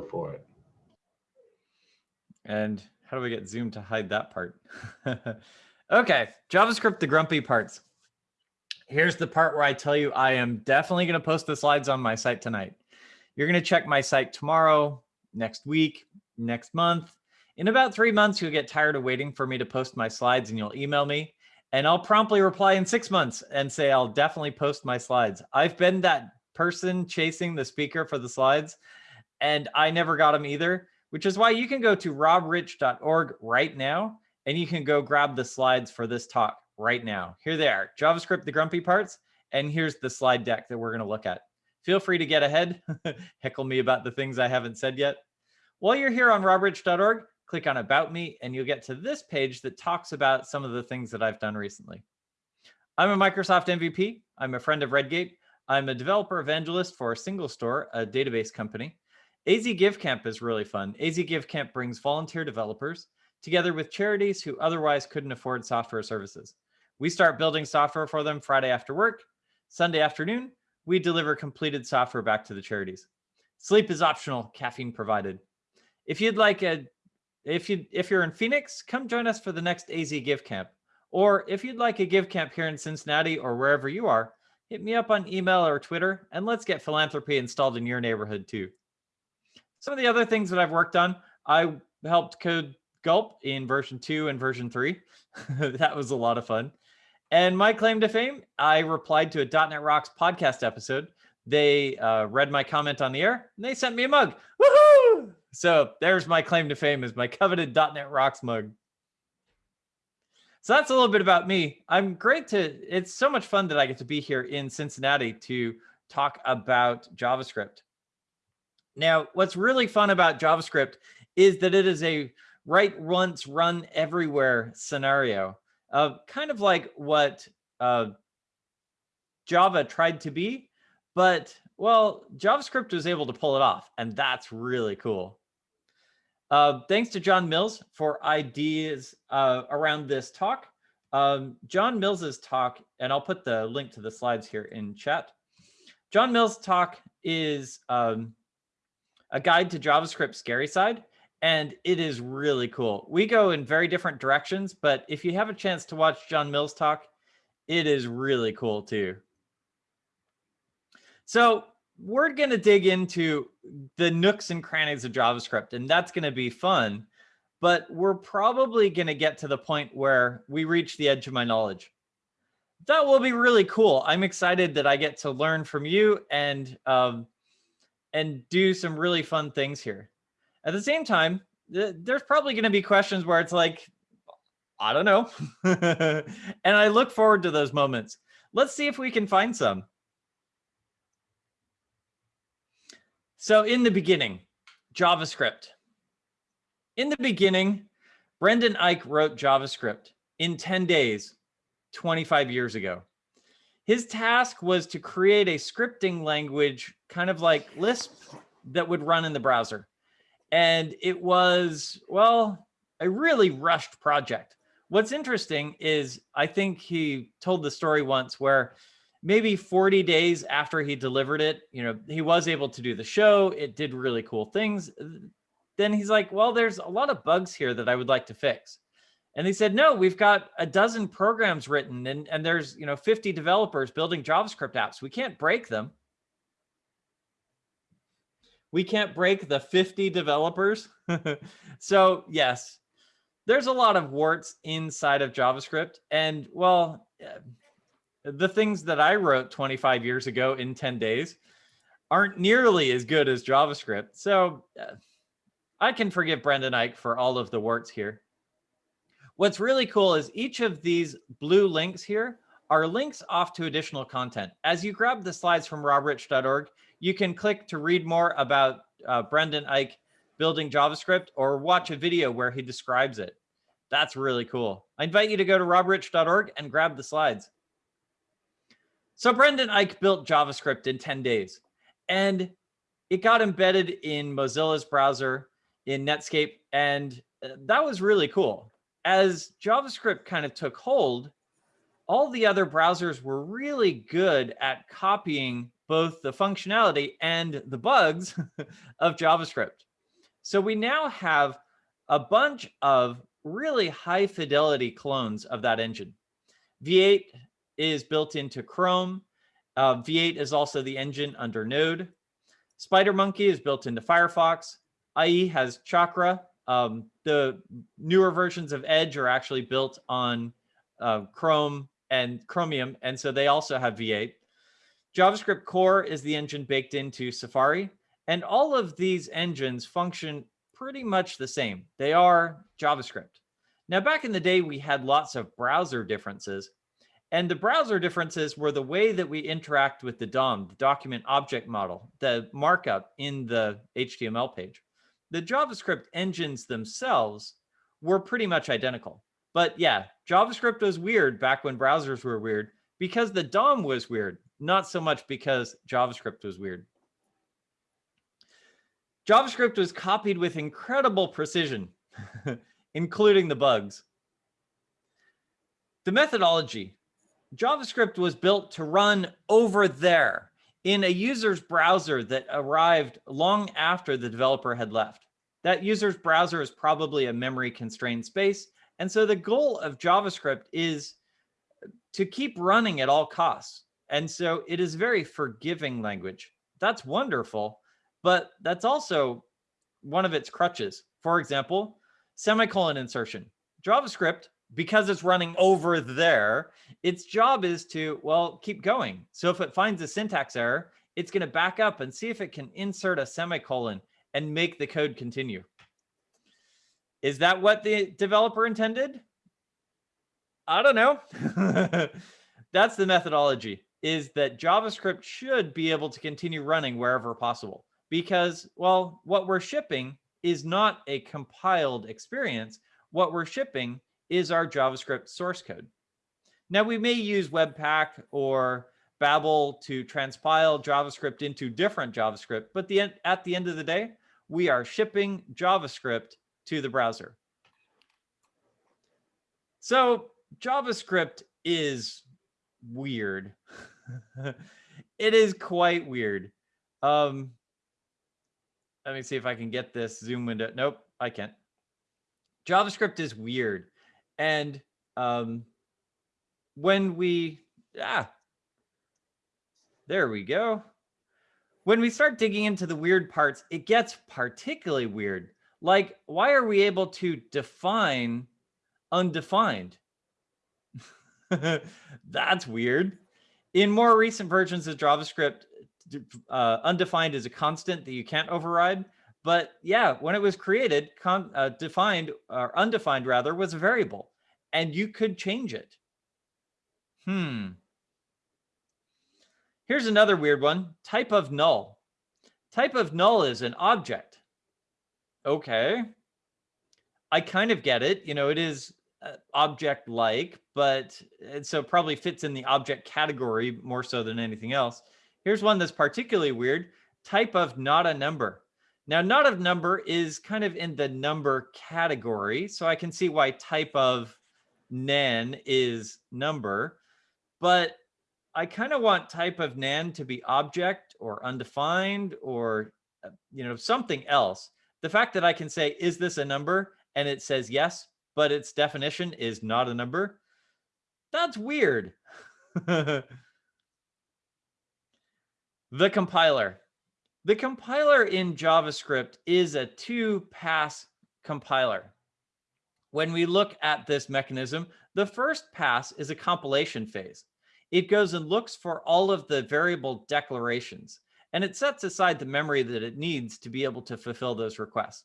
for it. And how do we get Zoom to hide that part? okay, JavaScript, the grumpy parts. Here's the part where I tell you I am definitely going to post the slides on my site tonight. You're going to check my site tomorrow, next week, next month. In about three months, you'll get tired of waiting for me to post my slides and you'll email me and I'll promptly reply in six months and say, I'll definitely post my slides. I've been that person chasing the speaker for the slides and I never got them either, which is why you can go to robrich.org right now and you can go grab the slides for this talk right now. Here they are, JavaScript, the grumpy parts, and here's the slide deck that we're gonna look at. Feel free to get ahead, heckle me about the things I haven't said yet. While you're here on robrich.org, click on About Me, and you'll get to this page that talks about some of the things that I've done recently. I'm a Microsoft MVP. I'm a friend of Redgate. I'm a developer evangelist for SingleStore, a database company. AZ Give Camp is really fun. AZ Give Camp brings volunteer developers together with charities who otherwise couldn't afford software services. We start building software for them Friday after work. Sunday afternoon, we deliver completed software back to the charities. Sleep is optional, caffeine provided. If you'd like a if you if you're in Phoenix, come join us for the next AZ Give Camp. Or if you'd like a Give Camp here in Cincinnati or wherever you are, hit me up on email or Twitter and let's get philanthropy installed in your neighborhood too. Some of the other things that I've worked on, I helped code Gulp in version two and version three. that was a lot of fun. And my claim to fame, I replied to a .NET Rocks podcast episode. They uh, read my comment on the air and they sent me a mug. Woohoo! So there's my claim to fame is my coveted .NET Rocks mug. So that's a little bit about me. I'm great to, it's so much fun that I get to be here in Cincinnati to talk about JavaScript. Now, what's really fun about JavaScript is that it is a write once, run everywhere scenario, uh, kind of like what uh, Java tried to be, but well, JavaScript was able to pull it off, and that's really cool. Uh, thanks to John Mills for ideas uh, around this talk. Um, John Mills's talk, and I'll put the link to the slides here in chat. John Mills' talk is um, a guide to JavaScript scary side, and it is really cool. We go in very different directions, but if you have a chance to watch John Mills talk, it is really cool too. So we're going to dig into the nooks and crannies of JavaScript, and that's going to be fun. But we're probably going to get to the point where we reach the edge of my knowledge. That will be really cool. I'm excited that I get to learn from you and um, and do some really fun things here. At the same time, th there's probably going to be questions where it's like, I don't know. and I look forward to those moments. Let's see if we can find some. So in the beginning, JavaScript. In the beginning, Brendan Eich wrote JavaScript in 10 days, 25 years ago. His task was to create a scripting language, kind of like Lisp, that would run in the browser. And it was, well, a really rushed project. What's interesting is I think he told the story once where maybe 40 days after he delivered it, you know, he was able to do the show. It did really cool things. Then he's like, well, there's a lot of bugs here that I would like to fix. And they said, no, we've got a dozen programs written and, and there's, you know, 50 developers building JavaScript apps. We can't break them. We can't break the 50 developers. so yes, there's a lot of warts inside of JavaScript. And well, the things that I wrote 25 years ago in 10 days aren't nearly as good as JavaScript. So uh, I can forgive Brendan Eich for all of the warts here. What's really cool is each of these blue links here are links off to additional content. As you grab the slides from robrich.org, you can click to read more about uh, Brendan Eich building JavaScript or watch a video where he describes it. That's really cool. I invite you to go to robrich.org and grab the slides. So Brendan Eich built JavaScript in 10 days and it got embedded in Mozilla's browser in Netscape. And uh, that was really cool. As JavaScript kind of took hold, all the other browsers were really good at copying both the functionality and the bugs of JavaScript. So we now have a bunch of really high fidelity clones of that engine. V8 is built into Chrome. Uh, V8 is also the engine under Node. SpiderMonkey is built into Firefox. IE has Chakra. Um, the newer versions of Edge are actually built on uh, Chrome and Chromium, and so they also have V8. JavaScript Core is the engine baked into Safari, and all of these engines function pretty much the same. They are JavaScript. Now, back in the day, we had lots of browser differences, and the browser differences were the way that we interact with the DOM, the document object model, the markup in the HTML page. The JavaScript engines themselves were pretty much identical. But yeah, JavaScript was weird back when browsers were weird because the DOM was weird, not so much because JavaScript was weird. JavaScript was copied with incredible precision, including the bugs. The methodology. JavaScript was built to run over there in a user's browser that arrived long after the developer had left. That user's browser is probably a memory constrained space and so the goal of JavaScript is to keep running at all costs. And so it is very forgiving language. That's wonderful, but that's also one of its crutches. For example, semicolon insertion. JavaScript, because it's running over there, its job is to, well, keep going. So if it finds a syntax error, it's going to back up and see if it can insert a semicolon and make the code continue. Is that what the developer intended? I don't know. That's the methodology is that JavaScript should be able to continue running wherever possible because, well, what we're shipping is not a compiled experience. What we're shipping is our JavaScript source code. Now we may use Webpack or Babel to transpile JavaScript into different JavaScript, but the, at the end of the day, we are shipping JavaScript to the browser. So JavaScript is weird. it is quite weird. Um, let me see if I can get this zoom window. Nope, I can't. JavaScript is weird. And um, when we, ah, there we go. When we start digging into the weird parts, it gets particularly weird. Like, why are we able to define undefined? That's weird. In more recent versions of JavaScript, uh, undefined is a constant that you can't override. But yeah, when it was created, uh, defined or undefined rather was a variable, and you could change it. Hmm. Here's another weird one, type of null. Type of null is an object okay. I kind of get it. You know, it is uh, object like, but it so probably fits in the object category more so than anything else. Here's one that's particularly weird type of not a number. Now, not a number is kind of in the number category. So I can see why type of nan is number, but I kind of want type of nan to be object or undefined or, uh, you know, something else the fact that I can say, is this a number? And it says yes, but its definition is not a number. That's weird. the compiler. The compiler in JavaScript is a two-pass compiler. When we look at this mechanism, the first pass is a compilation phase. It goes and looks for all of the variable declarations and it sets aside the memory that it needs to be able to fulfill those requests.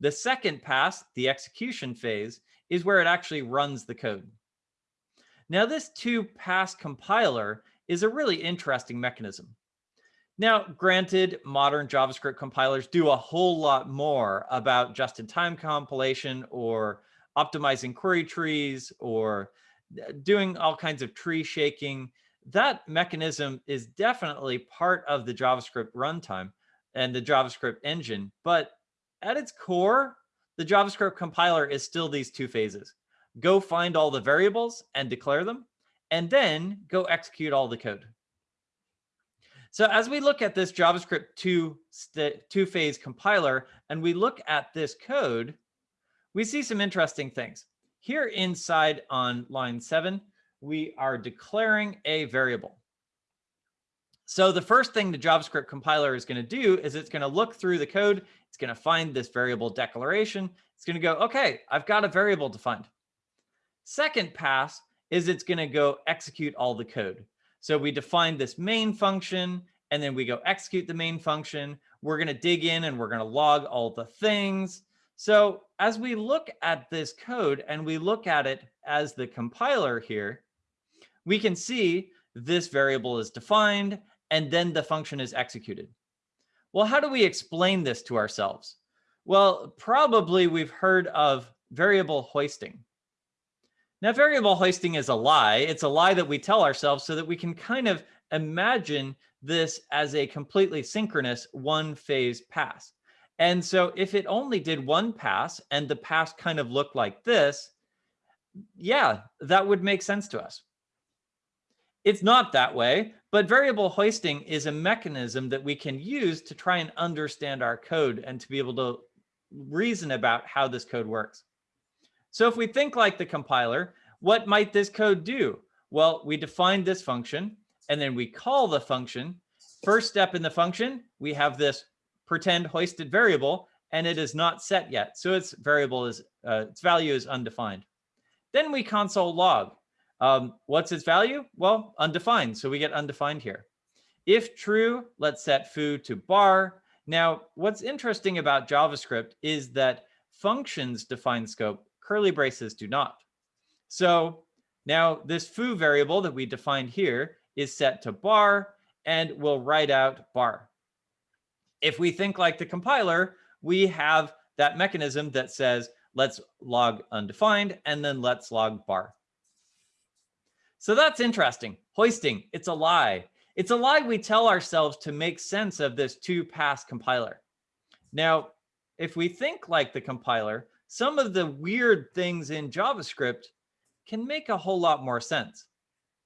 The second pass, the execution phase, is where it actually runs the code. Now, this two-pass compiler is a really interesting mechanism. Now, granted, modern JavaScript compilers do a whole lot more about just-in-time compilation or optimizing query trees or uh, doing all kinds of tree shaking that mechanism is definitely part of the JavaScript runtime and the JavaScript engine. But at its core, the JavaScript compiler is still these two phases. Go find all the variables and declare them, and then go execute all the code. So as we look at this JavaScript two, two phase compiler and we look at this code, we see some interesting things. Here inside on line seven, we are declaring a variable. So the first thing the JavaScript compiler is going to do is it's going to look through the code. It's going to find this variable declaration. It's going to go, OK, I've got a variable defined. Second pass is it's going to go execute all the code. So we define this main function and then we go execute the main function. We're going to dig in and we're going to log all the things. So as we look at this code and we look at it as the compiler here, we can see this variable is defined and then the function is executed. Well, how do we explain this to ourselves? Well, probably we've heard of variable hoisting. Now, variable hoisting is a lie. It's a lie that we tell ourselves so that we can kind of imagine this as a completely synchronous one phase pass. And so if it only did one pass and the pass kind of looked like this, yeah, that would make sense to us. It's not that way, but variable hoisting is a mechanism that we can use to try and understand our code and to be able to reason about how this code works. So if we think like the compiler, what might this code do? Well, we define this function and then we call the function. First step in the function, we have this pretend hoisted variable and it is not set yet. So its variable is, uh, its value is undefined. Then we console log. Um, what's its value? Well, undefined. So we get undefined here. If true, let's set foo to bar. Now, what's interesting about JavaScript is that functions define scope curly braces do not. So now this foo variable that we defined here is set to bar and we'll write out bar. If we think like the compiler, we have that mechanism that says, let's log undefined and then let's log bar. So that's interesting. Hoisting, it's a lie. It's a lie we tell ourselves to make sense of this two pass compiler. Now, if we think like the compiler, some of the weird things in JavaScript can make a whole lot more sense.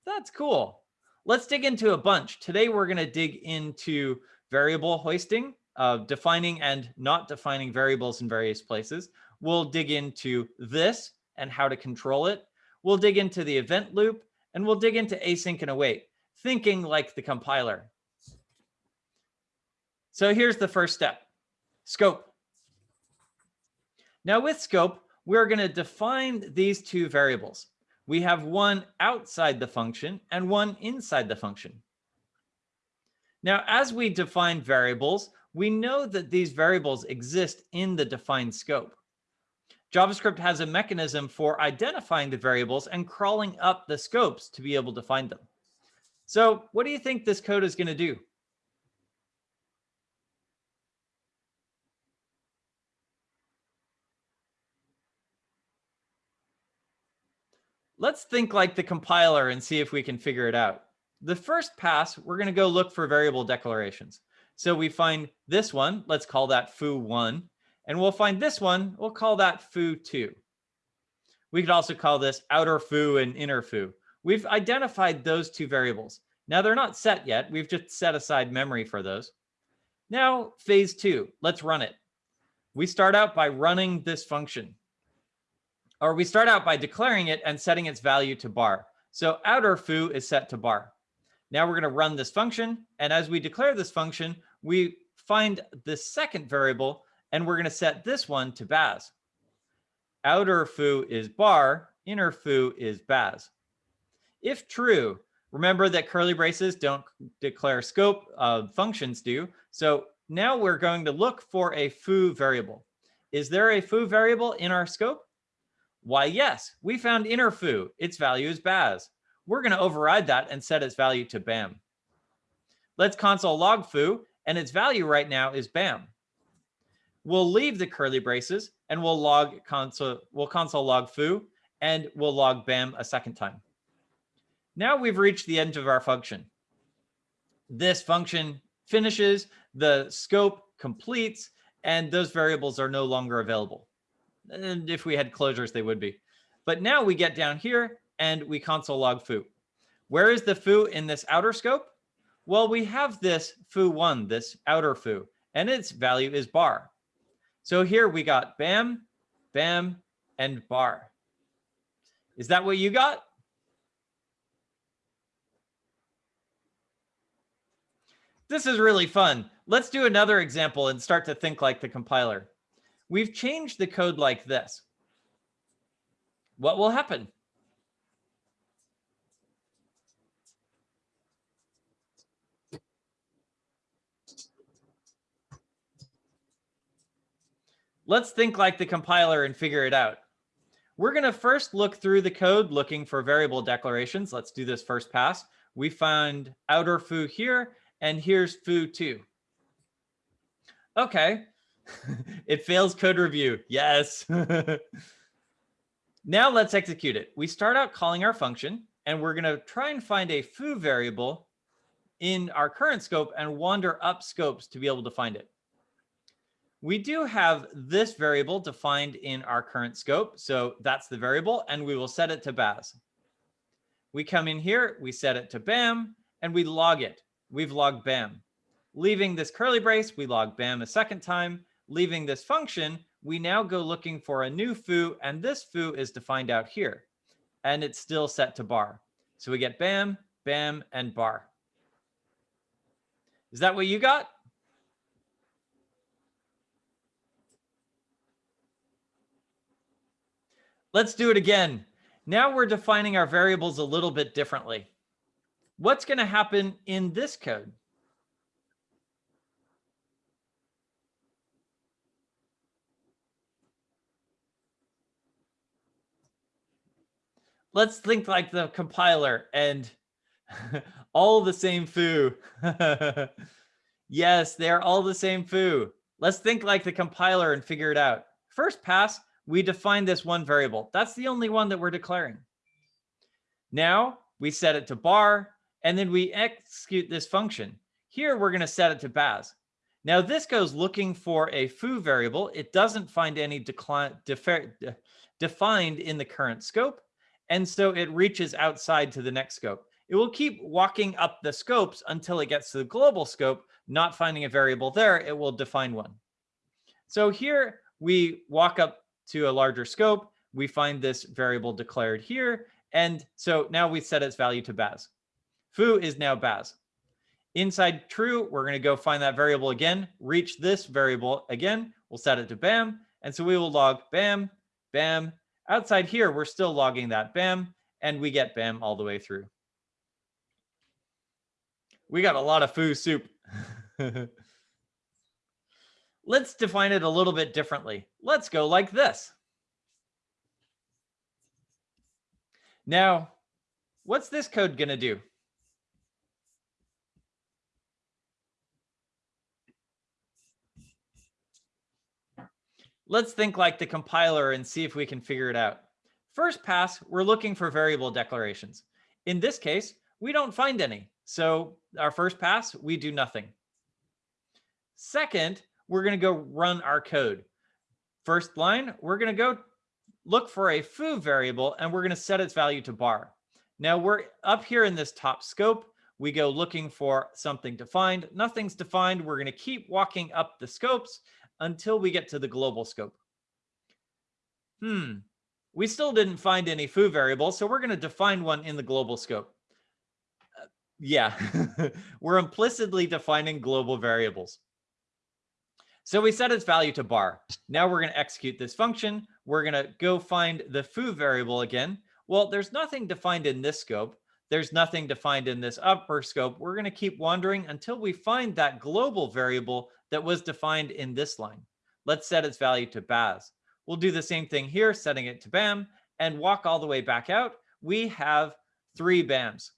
That's cool. Let's dig into a bunch. Today, we're going to dig into variable hoisting, uh, defining and not defining variables in various places. We'll dig into this and how to control it. We'll dig into the event loop, and we'll dig into async and await, thinking like the compiler. So here's the first step, scope. Now with scope, we're going to define these two variables. We have one outside the function and one inside the function. Now, as we define variables, we know that these variables exist in the defined scope. JavaScript has a mechanism for identifying the variables and crawling up the scopes to be able to find them. So what do you think this code is going to do? Let's think like the compiler and see if we can figure it out. The first pass, we're going to go look for variable declarations. So we find this one, let's call that foo1, and we'll find this one, we'll call that foo2. We could also call this outer foo and inner foo. We've identified those two variables. Now they're not set yet. We've just set aside memory for those. Now phase two, let's run it. We start out by running this function or we start out by declaring it and setting its value to bar. So outer foo is set to bar. Now we're going to run this function. And as we declare this function, we find the second variable and we're going to set this one to baz. Outer foo is bar, inner foo is baz. If true, remember that curly braces don't declare scope, uh, functions do. So now we're going to look for a foo variable. Is there a foo variable in our scope? Why, yes, we found inner foo. Its value is baz. We're going to override that and set its value to bam. Let's console log foo, and its value right now is bam. We'll leave the curly braces and we'll log console, we'll console log foo, and we'll log bam a second time. Now we've reached the end of our function. This function finishes, the scope completes, and those variables are no longer available. And if we had closures, they would be. But now we get down here and we console log foo. Where is the foo in this outer scope? Well, we have this foo1, this outer foo, and its value is bar. So here we got bam, bam, and bar. Is that what you got? This is really fun. Let's do another example and start to think like the compiler. We've changed the code like this. What will happen? Let's think like the compiler and figure it out. We're going to first look through the code looking for variable declarations. Let's do this first pass. We found outer foo here, and here's foo2. Okay, it fails code review. Yes. now let's execute it. We start out calling our function, and we're going to try and find a foo variable in our current scope and wander up scopes to be able to find it. We do have this variable defined in our current scope. So that's the variable, and we will set it to Baz. We come in here, we set it to BAM, and we log it. We've logged BAM. Leaving this curly brace, we log BAM a second time. Leaving this function, we now go looking for a new foo, and this foo is defined out here. And it's still set to bar. So we get BAM, BAM, and bar. Is that what you got? Let's do it again. Now we're defining our variables a little bit differently. What's going to happen in this code? Let's think like the compiler and all the same foo. yes, they're all the same foo. Let's think like the compiler and figure it out. First pass, we define this one variable. That's the only one that we're declaring. Now we set it to bar, and then we execute this function. Here, we're going to set it to Baz. Now this goes looking for a foo variable. It doesn't find any defined in the current scope. And so it reaches outside to the next scope. It will keep walking up the scopes until it gets to the global scope, not finding a variable there, it will define one. So here we walk up to a larger scope, we find this variable declared here. And so now we set its value to Baz. Foo is now Baz. Inside true, we're going to go find that variable again, reach this variable again. We'll set it to BAM. And so we will log BAM, BAM. Outside here, we're still logging that BAM, and we get BAM all the way through. We got a lot of foo soup. Let's define it a little bit differently. Let's go like this. Now, what's this code going to do? Let's think like the compiler and see if we can figure it out. First pass, we're looking for variable declarations. In this case, we don't find any. So our first pass, we do nothing. Second, we're going to go run our code. First line, we're going to go look for a foo variable and we're going to set its value to bar. Now we're up here in this top scope. We go looking for something defined. Nothing's defined. We're going to keep walking up the scopes until we get to the global scope. Hmm, we still didn't find any foo variable, so we're going to define one in the global scope. Uh, yeah, we're implicitly defining global variables. So we set its value to bar. Now we're going to execute this function. We're going to go find the foo variable again. Well, there's nothing defined in this scope. There's nothing defined in this upper scope. We're going to keep wandering until we find that global variable that was defined in this line. Let's set its value to Baz. We'll do the same thing here, setting it to BAM, and walk all the way back out. We have three BAMs.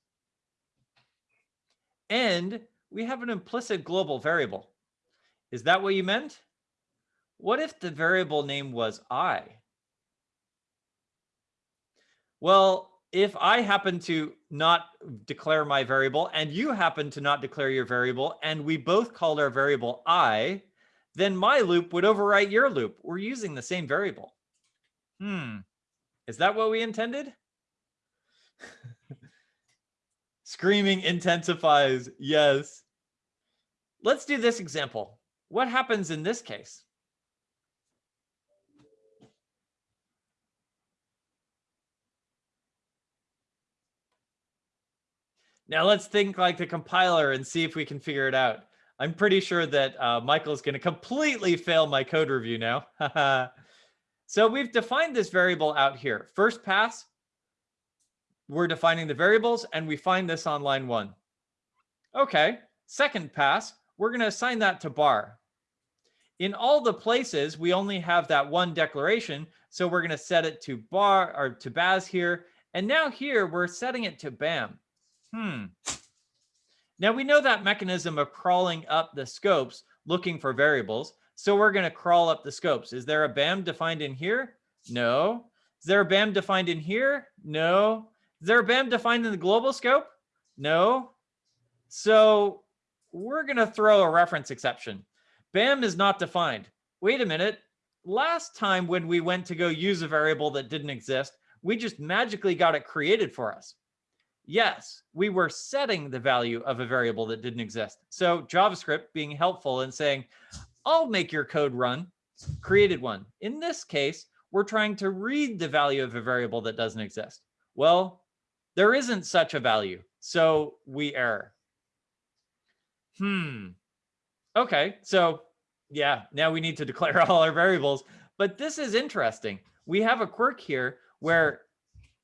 And we have an implicit global variable. Is that what you meant? What if the variable name was I? Well, if I happen to not declare my variable and you happen to not declare your variable and we both called our variable I, then my loop would overwrite your loop. We're using the same variable. Hmm. Is that what we intended? Screaming intensifies. Yes. Let's do this example. What happens in this case? Now let's think like the compiler and see if we can figure it out. I'm pretty sure that uh, Michael is going to completely fail my code review now. so we've defined this variable out here. First pass, we're defining the variables and we find this on line one. Okay, second pass, we're going to assign that to bar. In all the places, we only have that one declaration. So we're going to set it to bar or to Baz here. And now here we're setting it to BAM. Hmm. Now we know that mechanism of crawling up the scopes looking for variables. So we're going to crawl up the scopes. Is there a BAM defined in here? No. Is there a BAM defined in here? No. Is there a BAM defined in the global scope? No. So we're going to throw a reference exception. BAM is not defined. Wait a minute. Last time when we went to go use a variable that didn't exist, we just magically got it created for us. Yes, we were setting the value of a variable that didn't exist. So JavaScript being helpful and saying, I'll make your code run, created one. In this case, we're trying to read the value of a variable that doesn't exist. Well, there isn't such a value, so we error. Hmm. Okay, so yeah, now we need to declare all our variables. But this is interesting. We have a quirk here where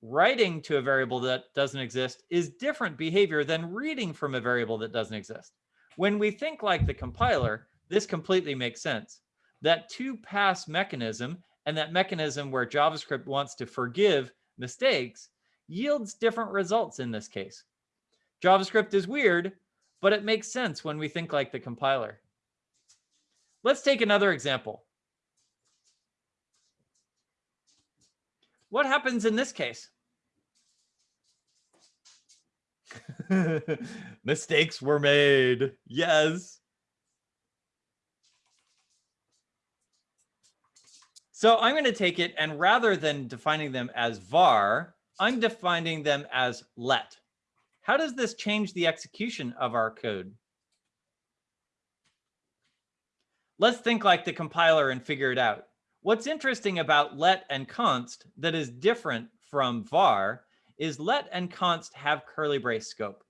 writing to a variable that doesn't exist is different behavior than reading from a variable that doesn't exist. When we think like the compiler, this completely makes sense. That two pass mechanism and that mechanism where JavaScript wants to forgive mistakes yields different results in this case. JavaScript is weird, but it makes sense when we think like the compiler. Let's take another example. What happens in this case? Mistakes were made. Yes. So I'm going to take it and rather than defining them as var, I'm defining them as let. How does this change the execution of our code? Let's think like the compiler and figure it out. What's interesting about let and const that is different from var is let and const have curly brace scope.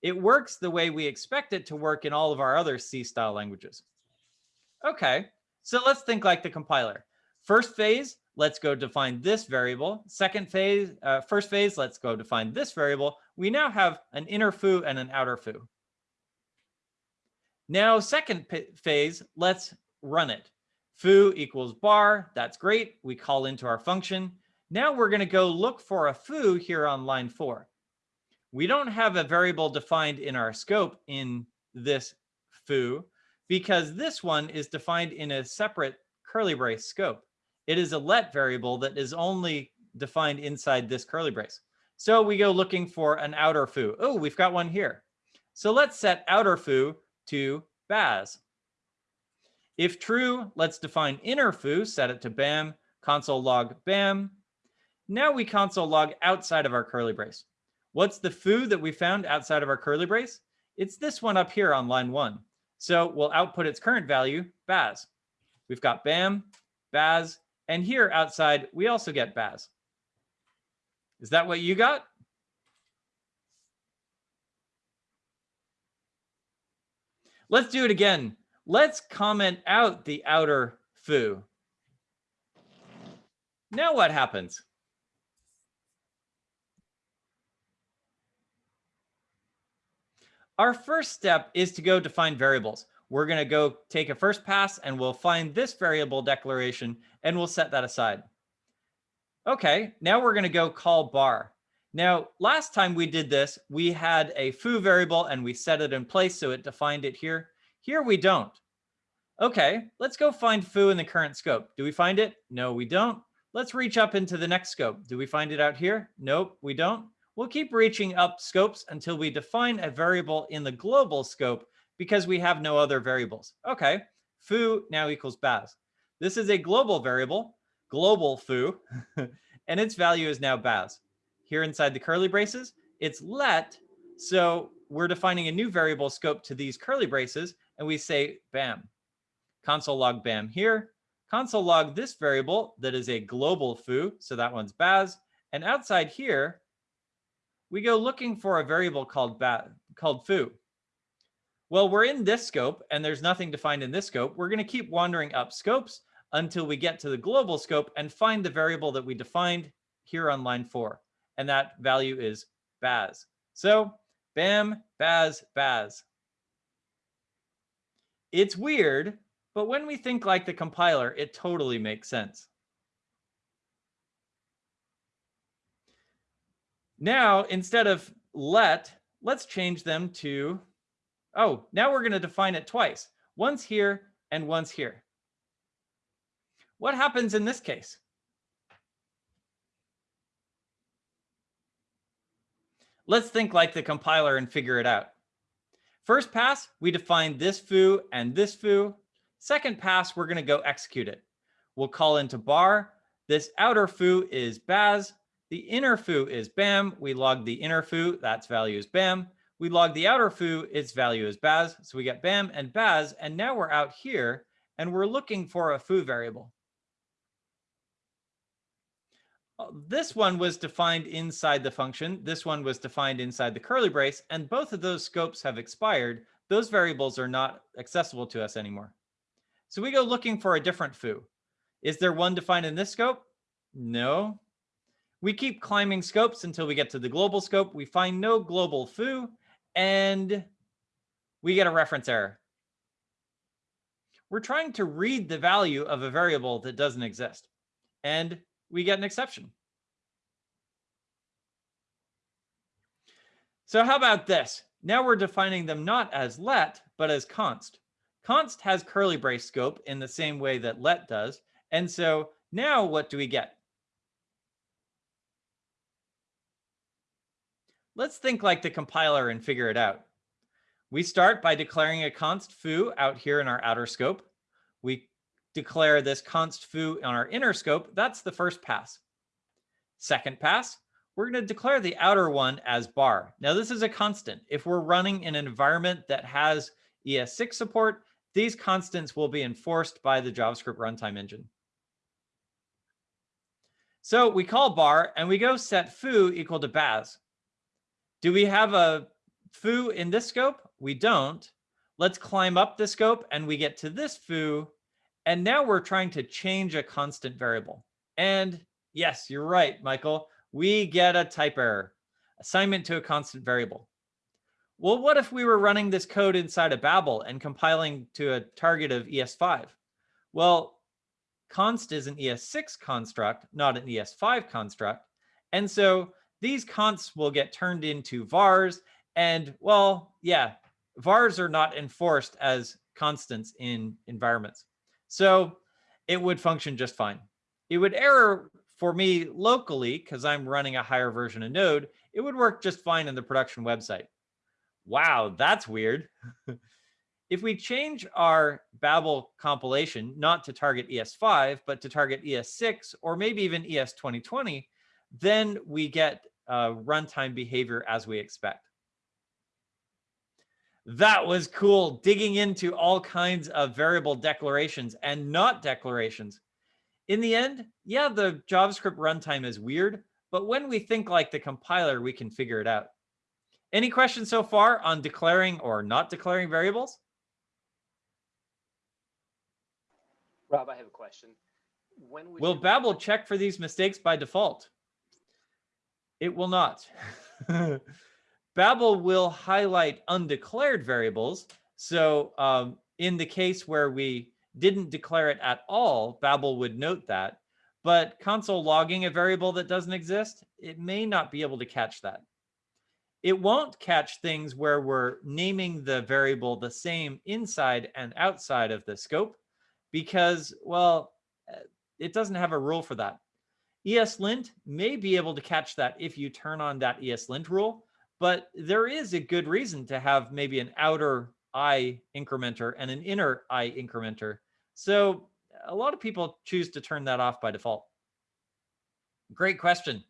It works the way we expect it to work in all of our other C style languages. Okay, so let's think like the compiler. First phase, let's go define this variable. Second phase, uh, first phase, let's go define this variable. We now have an inner foo and an outer foo. Now, second phase, let's run it foo equals bar. That's great. We call into our function. Now we're going to go look for a foo here on line four. We don't have a variable defined in our scope in this foo because this one is defined in a separate curly brace scope. It is a let variable that is only defined inside this curly brace. So we go looking for an outer foo. Oh, we've got one here. So let's set outer foo to Baz. If true, let's define inner foo, set it to BAM, console log BAM. Now we console log outside of our curly brace. What's the foo that we found outside of our curly brace? It's this one up here on line one. So we'll output its current value, Baz. We've got BAM, Baz, and here outside, we also get Baz. Is that what you got? Let's do it again. Let's comment out the outer foo. Now what happens? Our first step is to go define variables. We're going to go take a first pass and we'll find this variable declaration and we'll set that aside. Okay, now we're going to go call bar. Now, last time we did this, we had a foo variable and we set it in place so it defined it here. Here we don't. Okay, let's go find foo in the current scope. Do we find it? No, we don't. Let's reach up into the next scope. Do we find it out here? Nope, we don't. We'll keep reaching up scopes until we define a variable in the global scope because we have no other variables. Okay, foo now equals baz. This is a global variable, global foo, and its value is now baz. Here inside the curly braces, it's let So we're defining a new variable scope to these curly braces, and we say bam, console log bam here, console log this variable that is a global foo, so that one's baz, and outside here, we go looking for a variable called ba called foo. Well, we're in this scope and there's nothing defined in this scope. We're going to keep wandering up scopes until we get to the global scope and find the variable that we defined here on line four. And that value is baz. So bam, baz, baz. It's weird, but when we think like the compiler, it totally makes sense. Now, instead of let, let's change them to, oh, now we're going to define it twice, once here and once here. What happens in this case? Let's think like the compiler and figure it out. First pass, we define this foo and this foo. Second pass, we're going to go execute it. We'll call into bar. This outer foo is baz. The inner foo is bam. We log the inner foo, that's value is bam. We log the outer foo, its value is baz. So we get bam and baz. And now we're out here and we're looking for a foo variable. Uh, Uh, this one was defined inside the function. This one was defined inside the curly brace. And both of those scopes have expired. Those variables are not accessible to us anymore. So we go looking for a different foo. Is there one defined in this scope? No, we keep climbing scopes until we get to the global scope. We find no global foo, and we get a reference error. We're trying to read the value of a variable that doesn't exist, and we get an exception. So how about this? Now we're defining them not as let, but as const. Const has curly brace scope in the same way that let does. And so now what do we get? Let's think like the compiler and figure it out. We start by declaring a const foo out here in our outer scope. We declare this const foo on our inner scope. That's the first pass. Second pass, we're going to declare the outer one as bar. Now, this is a constant. If we're running in an environment that has ES6 support, these constants will be enforced by the JavaScript runtime engine. So we call bar and we go set foo equal to baz. Do we have a foo in this scope? We don't. Let's climb up the scope and we get to this foo. And now we're trying to change a constant variable. And yes, you're right, Michael. We get a type error, assignment to a constant variable. Well, what if we were running this code inside of Babel and compiling to a target of ES5? Well, const is an ES6 construct, not an ES5 construct. And so these consts will get turned into vars. And well, yeah, vars are not enforced as constants in environments. So it would function just fine. It would error for me locally because I'm running a higher version of Node. It would work just fine in the production website. Wow, that's weird. if we change our Babel compilation, not to target ES5, but to target ES6, or maybe even ES 2020, then we get uh, runtime behavior as we expect. That was cool, digging into all kinds of variable declarations and not declarations. In the end, yeah, the JavaScript runtime is weird, but when we think like the compiler, we can figure it out. Any questions so far on declaring or not declaring variables? Rob, I have a question. When Will Babel check for these mistakes by default? It will not. Babel will highlight undeclared variables. So um, in the case where we didn't declare it at all, Babel would note that. But console logging a variable that doesn't exist, it may not be able to catch that. It won't catch things where we're naming the variable the same inside and outside of the scope because, well, eh, it doesn't have a rule for that. ESLint may be able to catch that if you turn on that ESLint rule, but there is a good reason to have maybe an outer I incrementer and an inner I incrementer. So a lot of people choose to turn that off by default. Great question.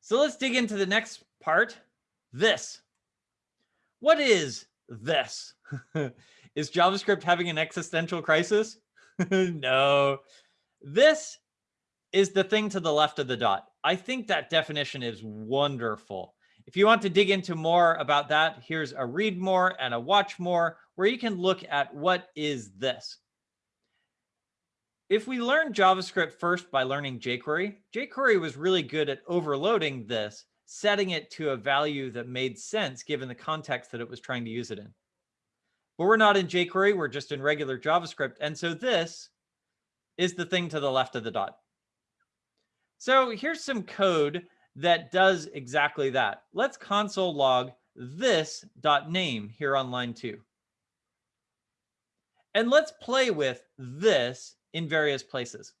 So let's dig into the next part, this. What is this? is JavaScript having an existential crisis? no. This is the thing to the left of the dot. I think that definition is wonderful. If you want to dig into more about that, here's a read more and a watch more where you can look at what is this. If we learn JavaScript first by learning jQuery, jQuery was really good at overloading this, setting it to a value that made sense given the context that it was trying to use it in. But we're not in jQuery, we're just in regular JavaScript. And so this is the thing to the left of the dot. So here's some code that does exactly that. Let's console log this dot name here on line two. And let's play with this in various places.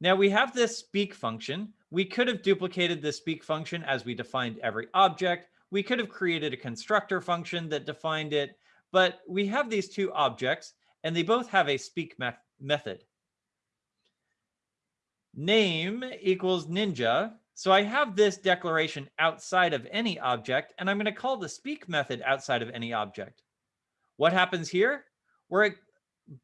Now we have this speak function. We could have duplicated the speak function as we defined every object. We could have created a constructor function that defined it, but we have these two objects and they both have a speak me method. Name equals ninja. So I have this declaration outside of any object, and I'm going to call the speak method outside of any object. What happens here? Where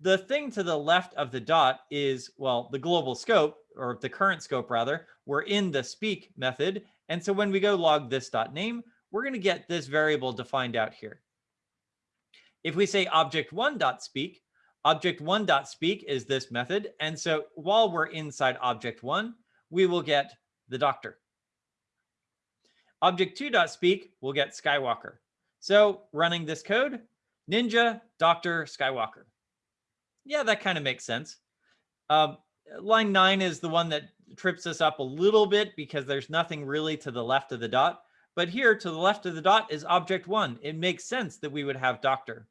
the thing to the left of the dot is, well, the global scope, or the current scope rather, we're in the speak method. And so when we go log this dot name, we're going to get this variable defined out here. If we say object one dot speak, object one dot speak is this method. And so while we're inside object one, we will get the doctor. Object two dot speak will get Skywalker. So running this code, Ninja, Doctor, Skywalker yeah, that kind of makes sense. Um, line nine is the one that trips us up a little bit because there's nothing really to the left of the dot. But here to the left of the dot is object one. It makes sense that we would have doctor.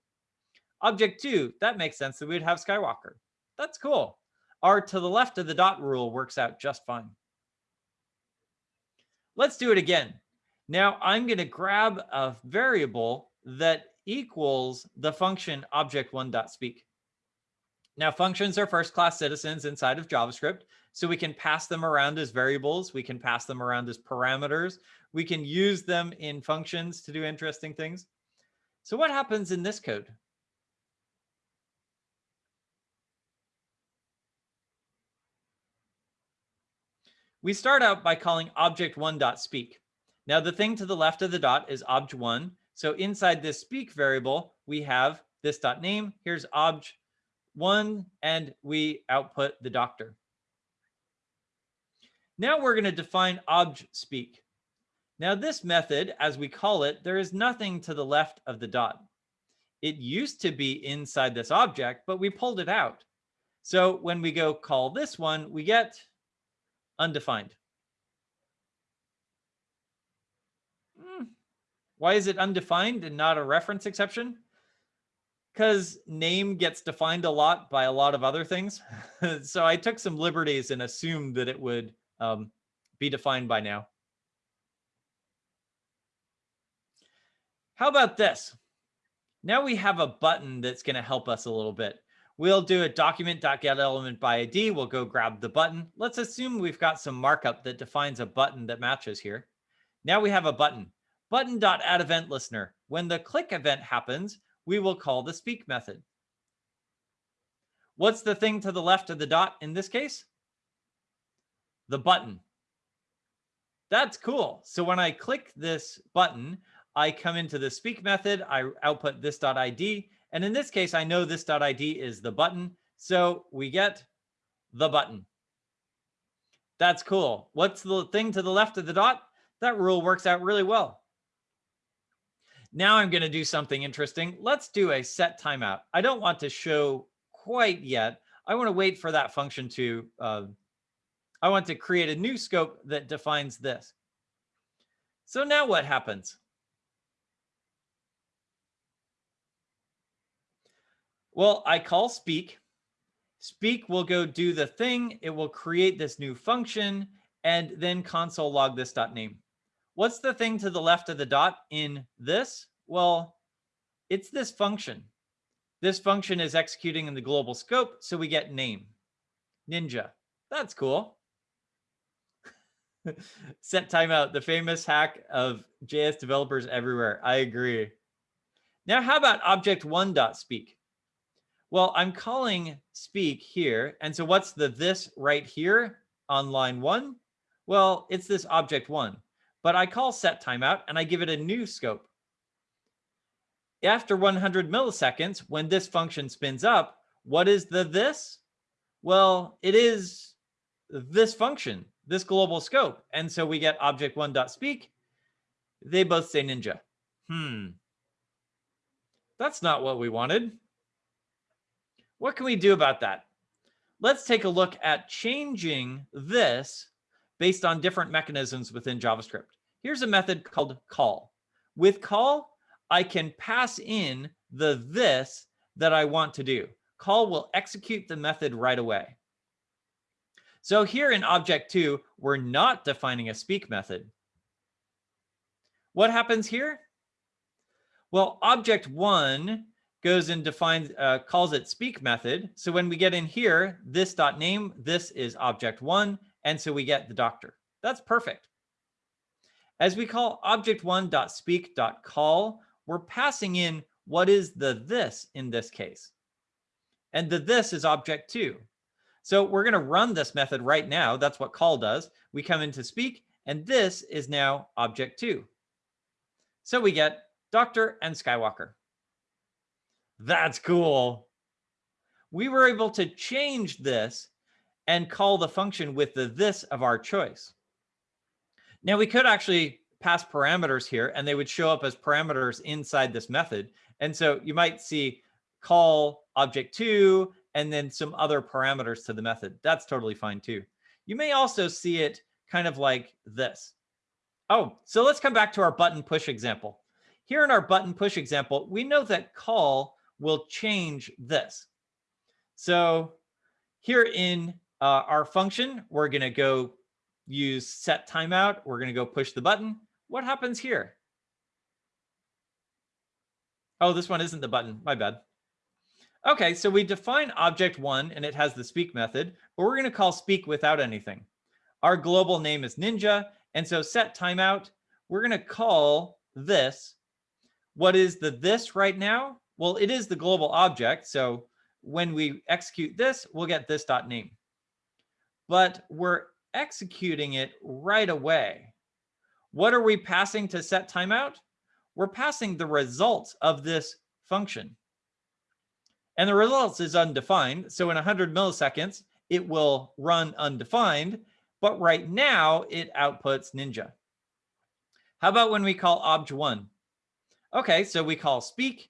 Object two, that makes sense that we would have Skywalker. That's cool. Our to the left of the dot rule works out just fine. Let's do it again. Now I'm going to grab a variable that equals the function object one dot speak. Now, functions are first-class citizens inside of JavaScript, so we can pass them around as variables. We can pass them around as parameters. We can use them in functions to do interesting things. So what happens in this code? We start out by calling object1.speak. Now, the thing to the left of the dot is obj1. So inside this speak variable, we have this dot name. Here's obj one, and we output the doctor. Now we're going to define obj speak. Now this method, as we call it, there is nothing to the left of the dot. It used to be inside this object, but we pulled it out. So when we go call this one, we get undefined. Hmm. Why is it undefined and not a reference exception? Because name gets defined a lot by a lot of other things. so I took some liberties and assumed that it would um, be defined by now. How about this? Now we have a button that's going to help us a little bit. We'll do a document.getElementById. by ID. We'll go grab the button. Let's assume we've got some markup that defines a button that matches here. Now we have a button. Button.addEventListener. When the click event happens, we will call the speak method. What's the thing to the left of the dot in this case? The button. That's cool. So when I click this button, I come into the speak method, I output this.id, and in this case, I know this.id is the button. So we get the button. That's cool. What's the thing to the left of the dot? That rule works out really well. Now I'm going to do something interesting. Let's do a set timeout. I don't want to show quite yet. I want to wait for that function to, uh, I want to create a new scope that defines this. So now what happens? Well, I call speak. Speak will go do the thing. It will create this new function and then console log this dot name. What's the thing to the left of the dot in this? Well, it's this function. This function is executing in the global scope, so we get name, ninja. That's cool. Set timeout, the famous hack of JS developers everywhere. I agree. Now, how about object one dot speak? Well, I'm calling speak here. And so what's the this right here on line one? Well, it's this object one, but I call set timeout and I give it a new scope. After 100 milliseconds, when this function spins up, what is the this? Well, it is this function, this global scope. And so we get object one dot speak. They both say ninja. Hmm. That's not what we wanted. What can we do about that? Let's take a look at changing this based on different mechanisms within JavaScript. Here's a method called call. With call, I can pass in the this that I want to do. Call will execute the method right away. So here in object two, we're not defining a speak method. What happens here? Well, object one goes and defines, uh, calls it speak method. So when we get in here, this dot name, this is object one. And so we get the doctor. That's perfect. As we call object one dot speak dot call, we're passing in what is the this in this case. And the this is object two. So we're going to run this method right now. That's what call does. We come into speak, and this is now object two. So we get Doctor and Skywalker. That's cool. We were able to change this and call the function with the this of our choice. Now we could actually pass parameters here and they would show up as parameters inside this method. And so you might see call object two and then some other parameters to the method. That's totally fine too. You may also see it kind of like this. Oh, so let's come back to our button push example. Here in our button push example, we know that call will change this. So here in uh, our function, we're going to go use set timeout. We're going to go push the button. What happens here? Oh, this one isn't the button. My bad. Okay, so we define object one and it has the speak method, but we're going to call speak without anything. Our global name is ninja. And so set timeout, we're going to call this. What is the this right now? Well, it is the global object. So when we execute this, we'll get this dot name. But we're executing it right away. What are we passing to set timeout? We're passing the results of this function. And the results is undefined. So in 100 milliseconds, it will run undefined. But right now, it outputs Ninja. How about when we call obj1? Okay, so we call speak.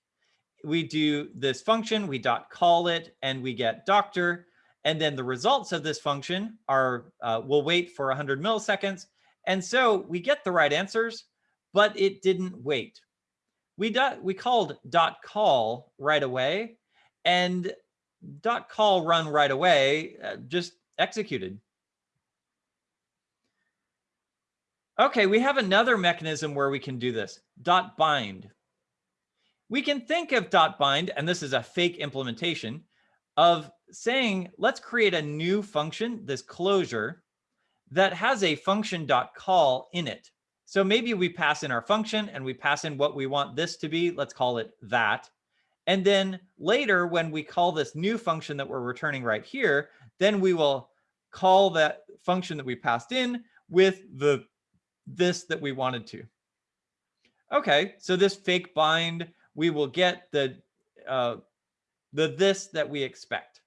We do this function, we dot call it, and we get doctor. And then the results of this function are, uh, we'll wait for 100 milliseconds. And so we get the right answers, but it didn't wait. We, dot, we called dot call right away and dot call run right away uh, just executed. Okay, we have another mechanism where we can do this, dot bind. We can think of dot bind, and this is a fake implementation, of saying, let's create a new function, this closure, that has a function dot call in it. So maybe we pass in our function and we pass in what we want this to be. Let's call it that. And then later, when we call this new function that we're returning right here, then we will call that function that we passed in with the this that we wanted to. Okay, so this fake bind, we will get the uh, the this that we expect.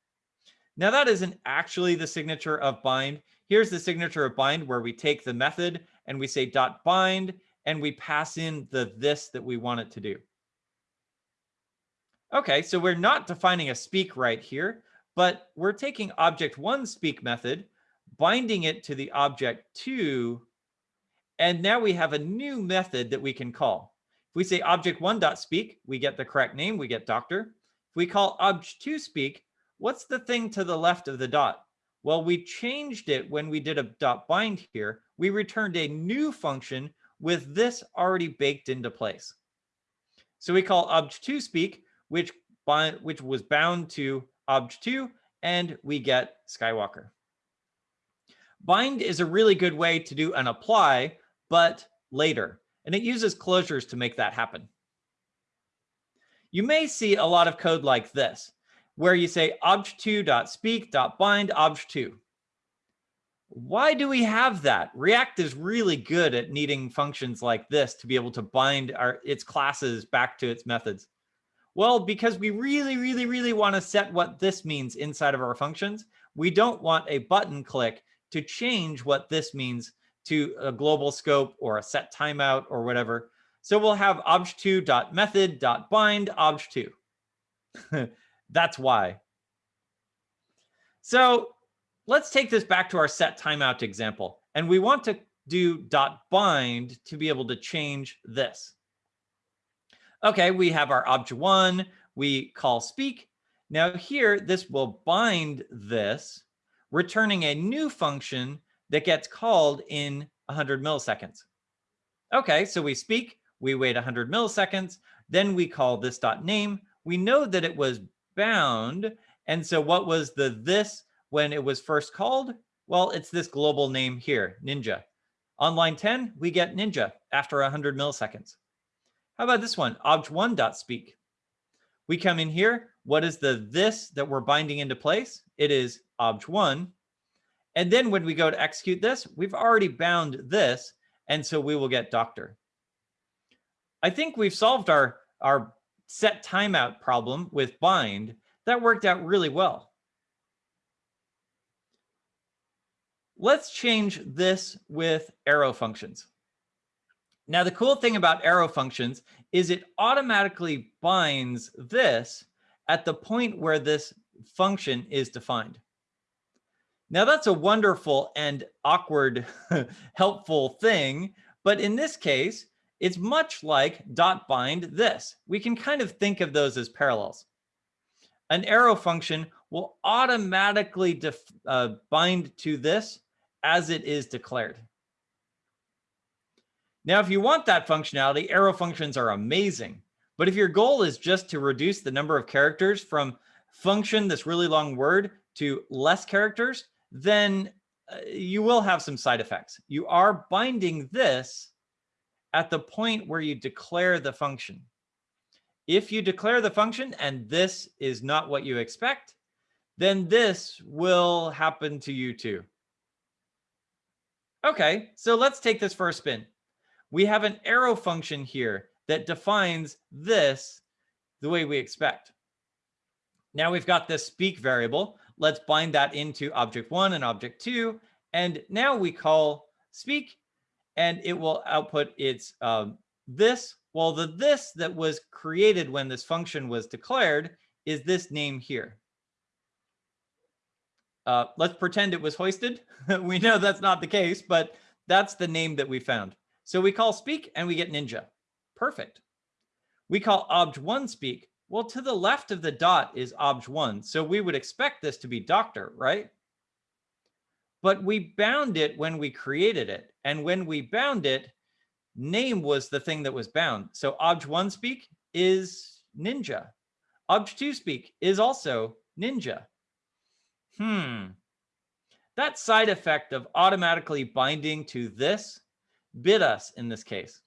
Now that isn't actually the signature of bind. Here's the signature of bind where we take the method and we say dot bind and we pass in the this that we want it to do. Okay, so we're not defining a speak right here, but we're taking object one speak method, binding it to the object two, and now we have a new method that we can call. If we say object one dot speak, we get the correct name, we get doctor. If we call obj2 speak, what's the thing to the left of the dot? Well, we changed it when we did a dot bind here. We returned a new function with this already baked into place. So we call obj2 speak, which bind, which was bound to obj2, and we get Skywalker. Bind is a really good way to do an apply, but later. And it uses closures to make that happen. You may see a lot of code like this, where you say obj2.speak.bind obj2. Why do we have that? React is really good at needing functions like this to be able to bind our its classes back to its methods. Well, because we really, really, really want to set what this means inside of our functions. We don't want a button click to change what this means to a global scope or a set timeout or whatever. So we'll have obj2.method.bind obj2. That's why. So let's take this back to our set timeout example. And we want to do dot bind to be able to change this. Okay, we have our object one, we call speak. Now here, this will bind this, returning a new function that gets called in 100 milliseconds. Okay, so we speak, we wait 100 milliseconds, then we call this dot name. We know that it was bound. And so what was the this when it was first called? Well, it's this global name here, Ninja. On line 10, we get Ninja after 100 milliseconds. How about this one, obj1.speak? We come in here. What is the this that we're binding into place? It is obj1. And then when we go to execute this, we've already bound this. And so we will get doctor. I think we've solved our, our set timeout problem with bind. That worked out really well. Let's change this with arrow functions. Now, the cool thing about arrow functions is it automatically binds this at the point where this function is defined. Now, that's a wonderful and awkward helpful thing. But in this case, it's much like dot bind this. We can kind of think of those as parallels. An arrow function will automatically uh, bind to this as it is declared. Now, if you want that functionality, arrow functions are amazing. But if your goal is just to reduce the number of characters from function, this really long word, to less characters, then uh, you will have some side effects. You are binding this at the point where you declare the function. If you declare the function and this is not what you expect, then this will happen to you too. Okay, so let's take this for a spin we have an arrow function here that defines this the way we expect. Now we've got this speak variable. Let's bind that into object one and object two. And now we call speak and it will output its um, this. Well, the this that was created when this function was declared is this name here. Uh, let's pretend it was hoisted. we know that's not the case, but that's the name that we found. So we call speak and we get ninja. Perfect. We call obj1 speak. Well, to the left of the dot is obj1. So we would expect this to be doctor, right? But we bound it when we created it. And when we bound it, name was the thing that was bound. So obj1 speak is ninja. Obj2 speak is also ninja. Hmm. That side effect of automatically binding to this bid us in this case.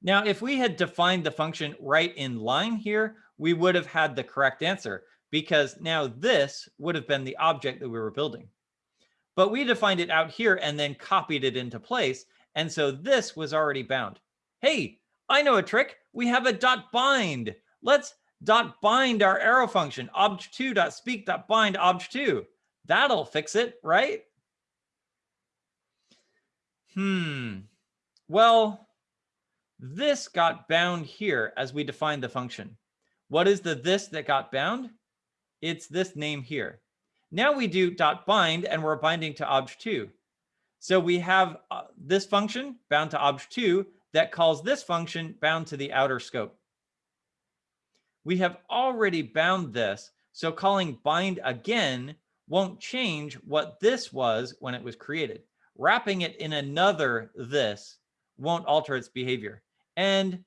Now, if we had defined the function right in line here, we would have had the correct answer because now this would have been the object that we were building. But we defined it out here and then copied it into place. And so this was already bound. Hey, I know a trick. We have a dot bind. Let's dot bind our arrow function, obj2 dot speak dot bind obj2. That'll fix it, right? Hmm. Well, this got bound here as we defined the function. What is the this that got bound? It's this name here. Now we do dot bind and we're binding to obj2. So we have uh, this function bound to obj2 that calls this function bound to the outer scope. We have already bound this, so calling bind again won't change what this was when it was created wrapping it in another this won't alter its behavior. And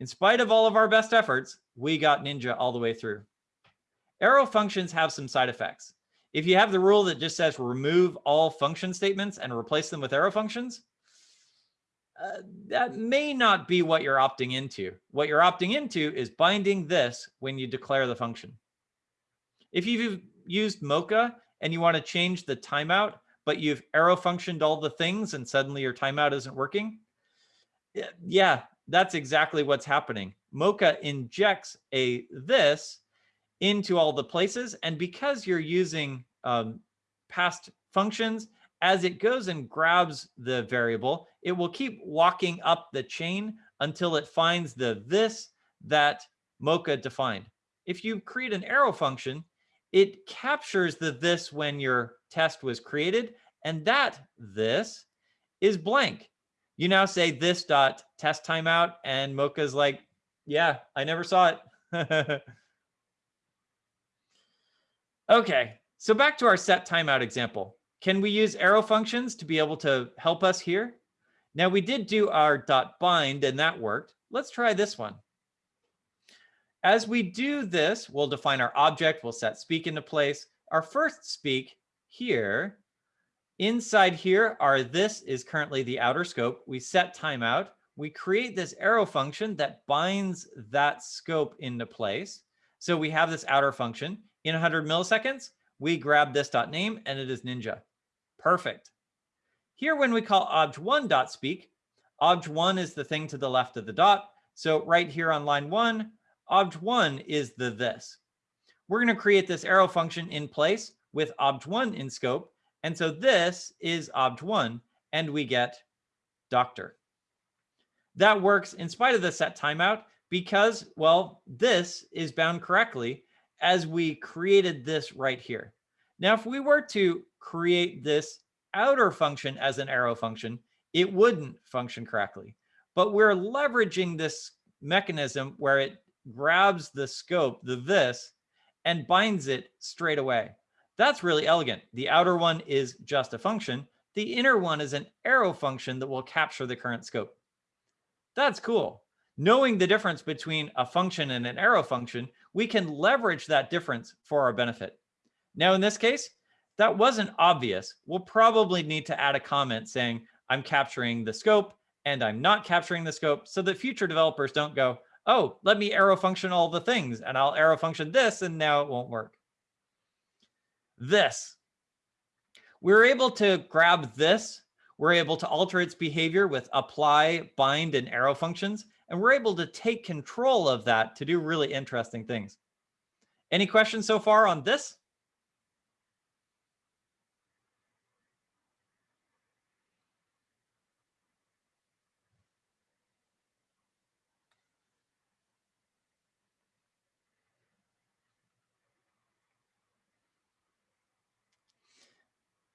in spite of all of our best efforts, we got Ninja all the way through. Arrow functions have some side effects. If you have the rule that just says remove all function statements and replace them with arrow functions, uh, that may not be what you're opting into. What you're opting into is binding this when you declare the function. If you've used Mocha and you want to change the timeout, but you've arrow functioned all the things and suddenly your timeout isn't working, yeah, that's exactly what's happening. Mocha injects a this into all the places. And because you're using um, past functions, as it goes and grabs the variable, it will keep walking up the chain until it finds the this that Mocha defined. If you create an arrow function, it captures the this when your test was created, and that this is blank. You now say this dot test timeout, and Mocha's like, yeah, I never saw it. okay, so back to our set timeout example. Can we use arrow functions to be able to help us here? Now we did do our dot bind and that worked. Let's try this one. As we do this, we'll define our object, we'll set speak into place. Our first speak here, inside here are this is currently the outer scope. We set timeout. We create this arrow function that binds that scope into place. So we have this outer function. In 100 milliseconds, we grab this dot name and it is Ninja. Perfect. Here, when we call obj1 dot speak, obj1 is the thing to the left of the dot. So right here on line one, obj1 is the this. We're going to create this arrow function in place with obj1 in scope. And so this is obj1, and we get doctor. That works in spite of the set timeout because, well, this is bound correctly as we created this right here. Now, if we were to create this outer function as an arrow function, it wouldn't function correctly. But we're leveraging this mechanism where it grabs the scope, the this, and binds it straight away. That's really elegant. The outer one is just a function. The inner one is an arrow function that will capture the current scope. That's cool. Knowing the difference between a function and an arrow function, we can leverage that difference for our benefit. Now, in this case, that wasn't obvious. We'll probably need to add a comment saying, I'm capturing the scope and I'm not capturing the scope so that future developers don't go, oh, let me arrow function all the things and I'll arrow function this and now it won't work. This. We're able to grab this. We're able to alter its behavior with apply, bind, and arrow functions. And we're able to take control of that to do really interesting things. Any questions so far on this?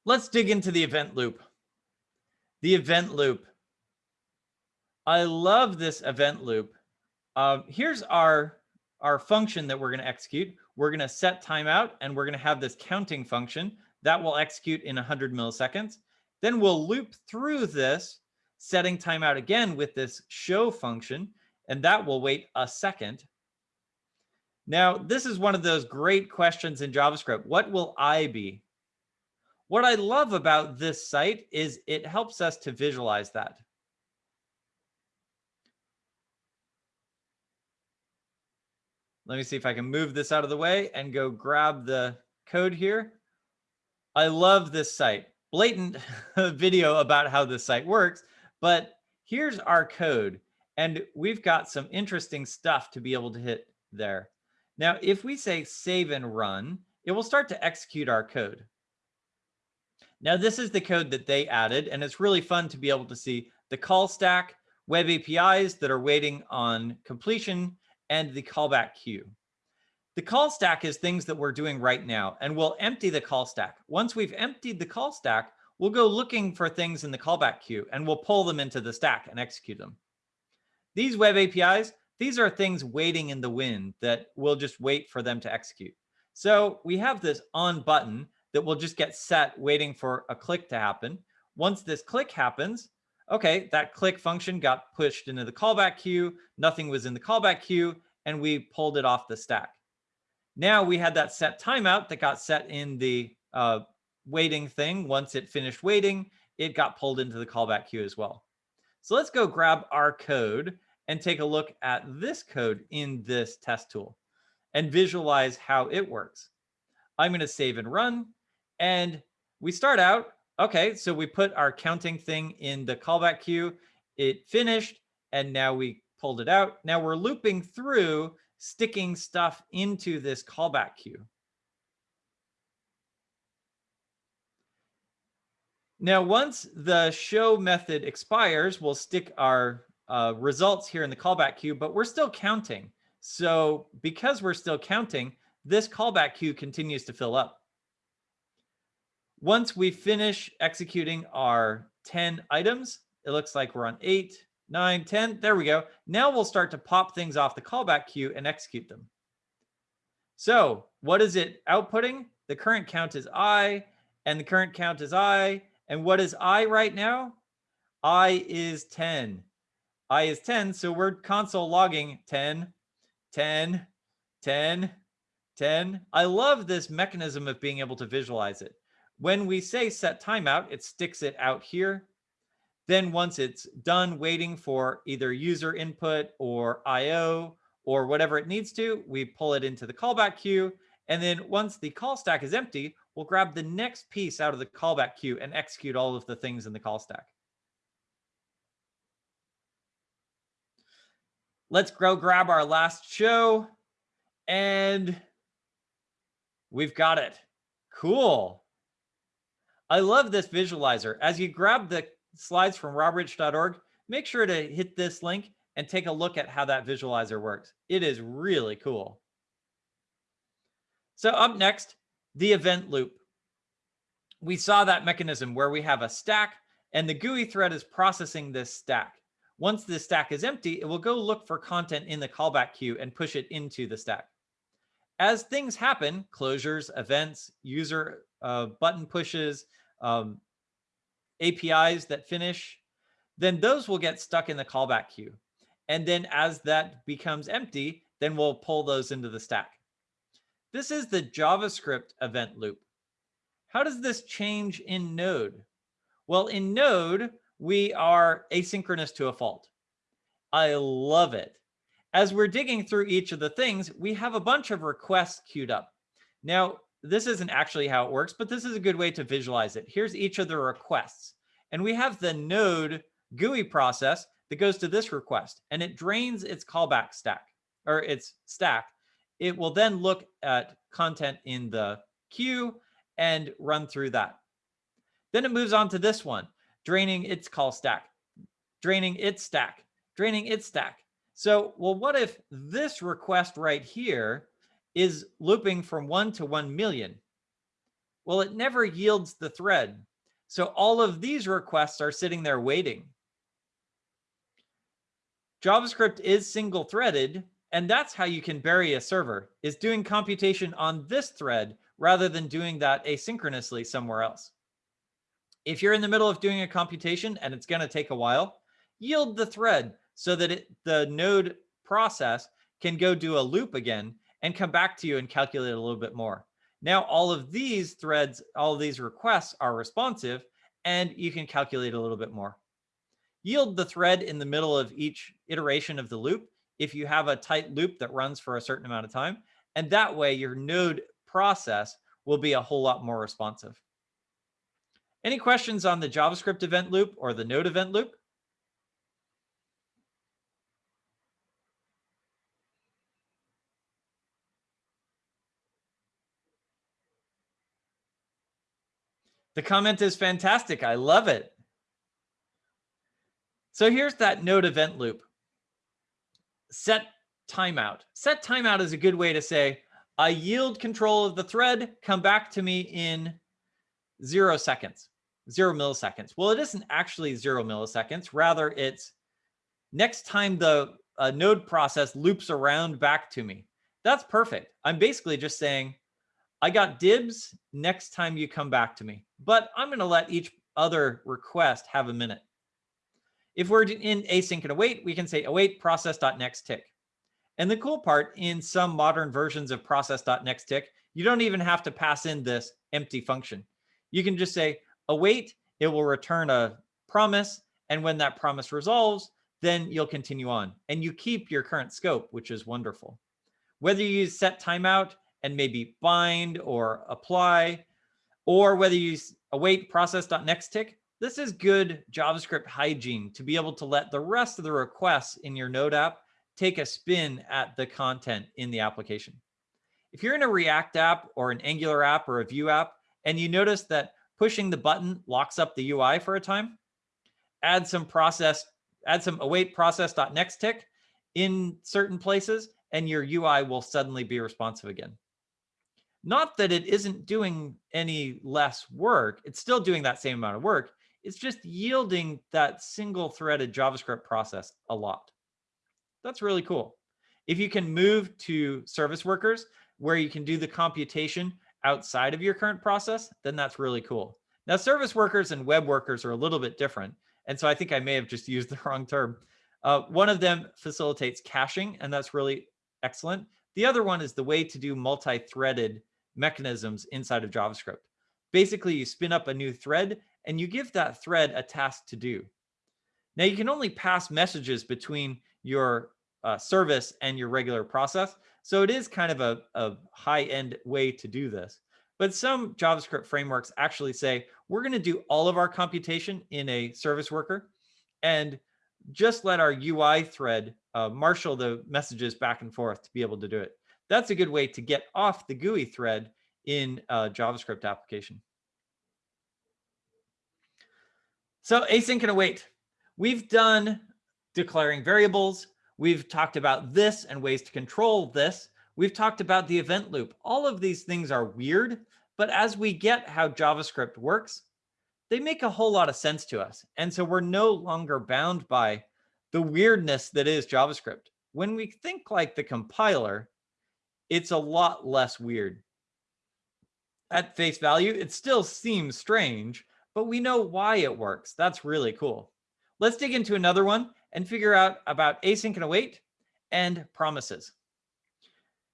Let's dig into the event loop. The event loop. I love this event loop. Uh, here's our, our function that we're going to execute. We're going to set timeout and we're going to have this counting function that will execute in 100 milliseconds. Then we'll loop through this, setting timeout again with this show function, and that will wait a second. Now, this is one of those great questions in JavaScript. What will I be? What I love about this site is it helps us to visualize that. Let me see if I can move this out of the way and go grab the code here. I love this site. Blatant video about how this site works, but here's our code. And we've got some interesting stuff to be able to hit there. Now, if we say save and run, it will start to execute our code. Now, this is the code that they added, and it's really fun to be able to see the call stack, web APIs that are waiting on completion, and the callback queue. The call stack is things that we're doing right now, and we'll empty the call stack. Once we've emptied the call stack, we'll go looking for things in the callback queue, and we'll pull them into the stack and execute them. These web APIs, these are things waiting in the wind that we'll just wait for them to execute. So we have this on button that will just get set waiting for a click to happen. Once this click happens, okay, that click function got pushed into the callback queue. Nothing was in the callback queue, and we pulled it off the stack. Now we had that set timeout that got set in the uh, waiting thing, once it finished waiting, it got pulled into the callback queue as well. So let's go grab our code and take a look at this code in this test tool and visualize how it works. I'm going to save and run. And we start out, okay, so we put our counting thing in the callback queue. It finished, and now we pulled it out. Now we're looping through sticking stuff into this callback queue. Now, once the show method expires, we'll stick our uh, results here in the callback queue, but we're still counting. So because we're still counting, this callback queue continues to fill up. Once we finish executing our 10 items, it looks like we're on 8, 9, 10. There we go. Now we'll start to pop things off the callback queue and execute them. So what is it outputting? The current count is I, and the current count is I, and what is I right now? I is 10. I is 10. So we're console logging 10, 10, 10, 10. I love this mechanism of being able to visualize it. When we say set timeout, it sticks it out here. Then once it's done waiting for either user input or IO or whatever it needs to, we pull it into the callback queue. And then once the call stack is empty, we'll grab the next piece out of the callback queue and execute all of the things in the call stack. Let's go grab our last show and we've got it. Cool. I love this visualizer. As you grab the slides from robrich.org, make sure to hit this link and take a look at how that visualizer works. It is really cool. So up next, the event loop. We saw that mechanism where we have a stack and the GUI thread is processing this stack. Once the stack is empty, it will go look for content in the callback queue and push it into the stack. As things happen, closures, events, user uh, button pushes, um, APIs that finish, then those will get stuck in the callback queue. And then as that becomes empty, then we'll pull those into the stack. This is the JavaScript event loop. How does this change in Node? Well, in Node, we are asynchronous to a fault. I love it. As we're digging through each of the things, we have a bunch of requests queued up. Now, this isn't actually how it works, but this is a good way to visualize it. Here's each of the requests. And we have the node GUI process that goes to this request and it drains its callback stack or its stack it will then look at content in the queue and run through that. Then it moves on to this one, draining its call stack, draining its stack, draining its stack. So, well, what if this request right here is looping from one to 1 million? Well, it never yields the thread. So all of these requests are sitting there waiting. JavaScript is single threaded, and that's how you can bury a server is doing computation on this thread rather than doing that asynchronously somewhere else. If you're in the middle of doing a computation and it's going to take a while, yield the thread so that it, the node process can go do a loop again and come back to you and calculate a little bit more. Now, all of these threads, all of these requests are responsive and you can calculate a little bit more. Yield the thread in the middle of each iteration of the loop if you have a tight loop that runs for a certain amount of time. And that way your node process will be a whole lot more responsive. Any questions on the JavaScript event loop or the node event loop? The comment is fantastic. I love it. So here's that node event loop set timeout. Set timeout is a good way to say, I yield control of the thread, come back to me in zero seconds, zero milliseconds. Well, it isn't actually zero milliseconds. Rather, it's next time the uh, node process loops around back to me. That's perfect. I'm basically just saying, I got dibs next time you come back to me, but I'm going to let each other request have a minute. If we're in async and await, we can say await process.nextTick. And the cool part in some modern versions of process.nextTick, You don't even have to pass in this empty function. You can just say await, it will return a promise. And when that promise resolves, then you'll continue on and you keep your current scope, which is wonderful. Whether you use set timeout and maybe bind or apply, or whether you use await process.nextTick, this is good JavaScript hygiene to be able to let the rest of the requests in your Node app take a spin at the content in the application. If you're in a React app or an Angular app or a Vue app, and you notice that pushing the button locks up the UI for a time, add some process, add some await process.nextTick in certain places, and your UI will suddenly be responsive again. Not that it isn't doing any less work. It's still doing that same amount of work. It's just yielding that single threaded JavaScript process a lot. That's really cool. If you can move to service workers where you can do the computation outside of your current process, then that's really cool. Now, service workers and web workers are a little bit different. And so I think I may have just used the wrong term. Uh, one of them facilitates caching, and that's really excellent. The other one is the way to do multi-threaded mechanisms inside of JavaScript. Basically, you spin up a new thread and you give that thread a task to do. Now you can only pass messages between your uh, service and your regular process. So it is kind of a, a high end way to do this. But some JavaScript frameworks actually say, we're going to do all of our computation in a service worker and just let our UI thread uh, marshal the messages back and forth to be able to do it. That's a good way to get off the GUI thread in a JavaScript application. So async and await. We've done declaring variables. We've talked about this and ways to control this. We've talked about the event loop. All of these things are weird, but as we get how JavaScript works, they make a whole lot of sense to us. And so we're no longer bound by the weirdness that is JavaScript. When we think like the compiler, it's a lot less weird. At face value, it still seems strange, but we know why it works. That's really cool. Let's dig into another one and figure out about async and await and promises.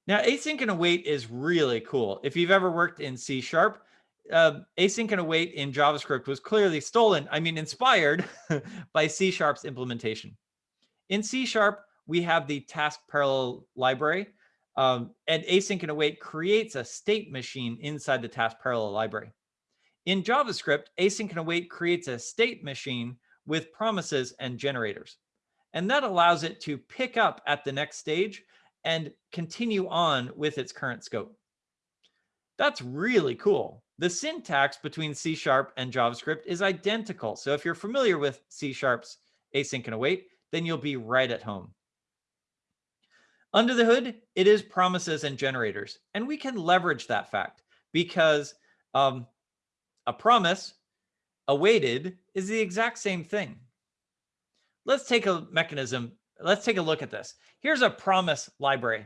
Now, async and await is really cool. If you've ever worked in C Sharp, uh, async and await in JavaScript was clearly stolen, I mean, inspired by C Sharp's implementation. In C Sharp, we have the task parallel library, um, and async and await creates a state machine inside the task parallel library. In JavaScript, async and await creates a state machine with promises and generators. And that allows it to pick up at the next stage and continue on with its current scope. That's really cool. The syntax between C Sharp and JavaScript is identical. So if you're familiar with C Sharp's async and await, then you'll be right at home. Under the hood, it is promises and generators. And we can leverage that fact because um, a promise awaited is the exact same thing. Let's take a mechanism. Let's take a look at this. Here's a promise library.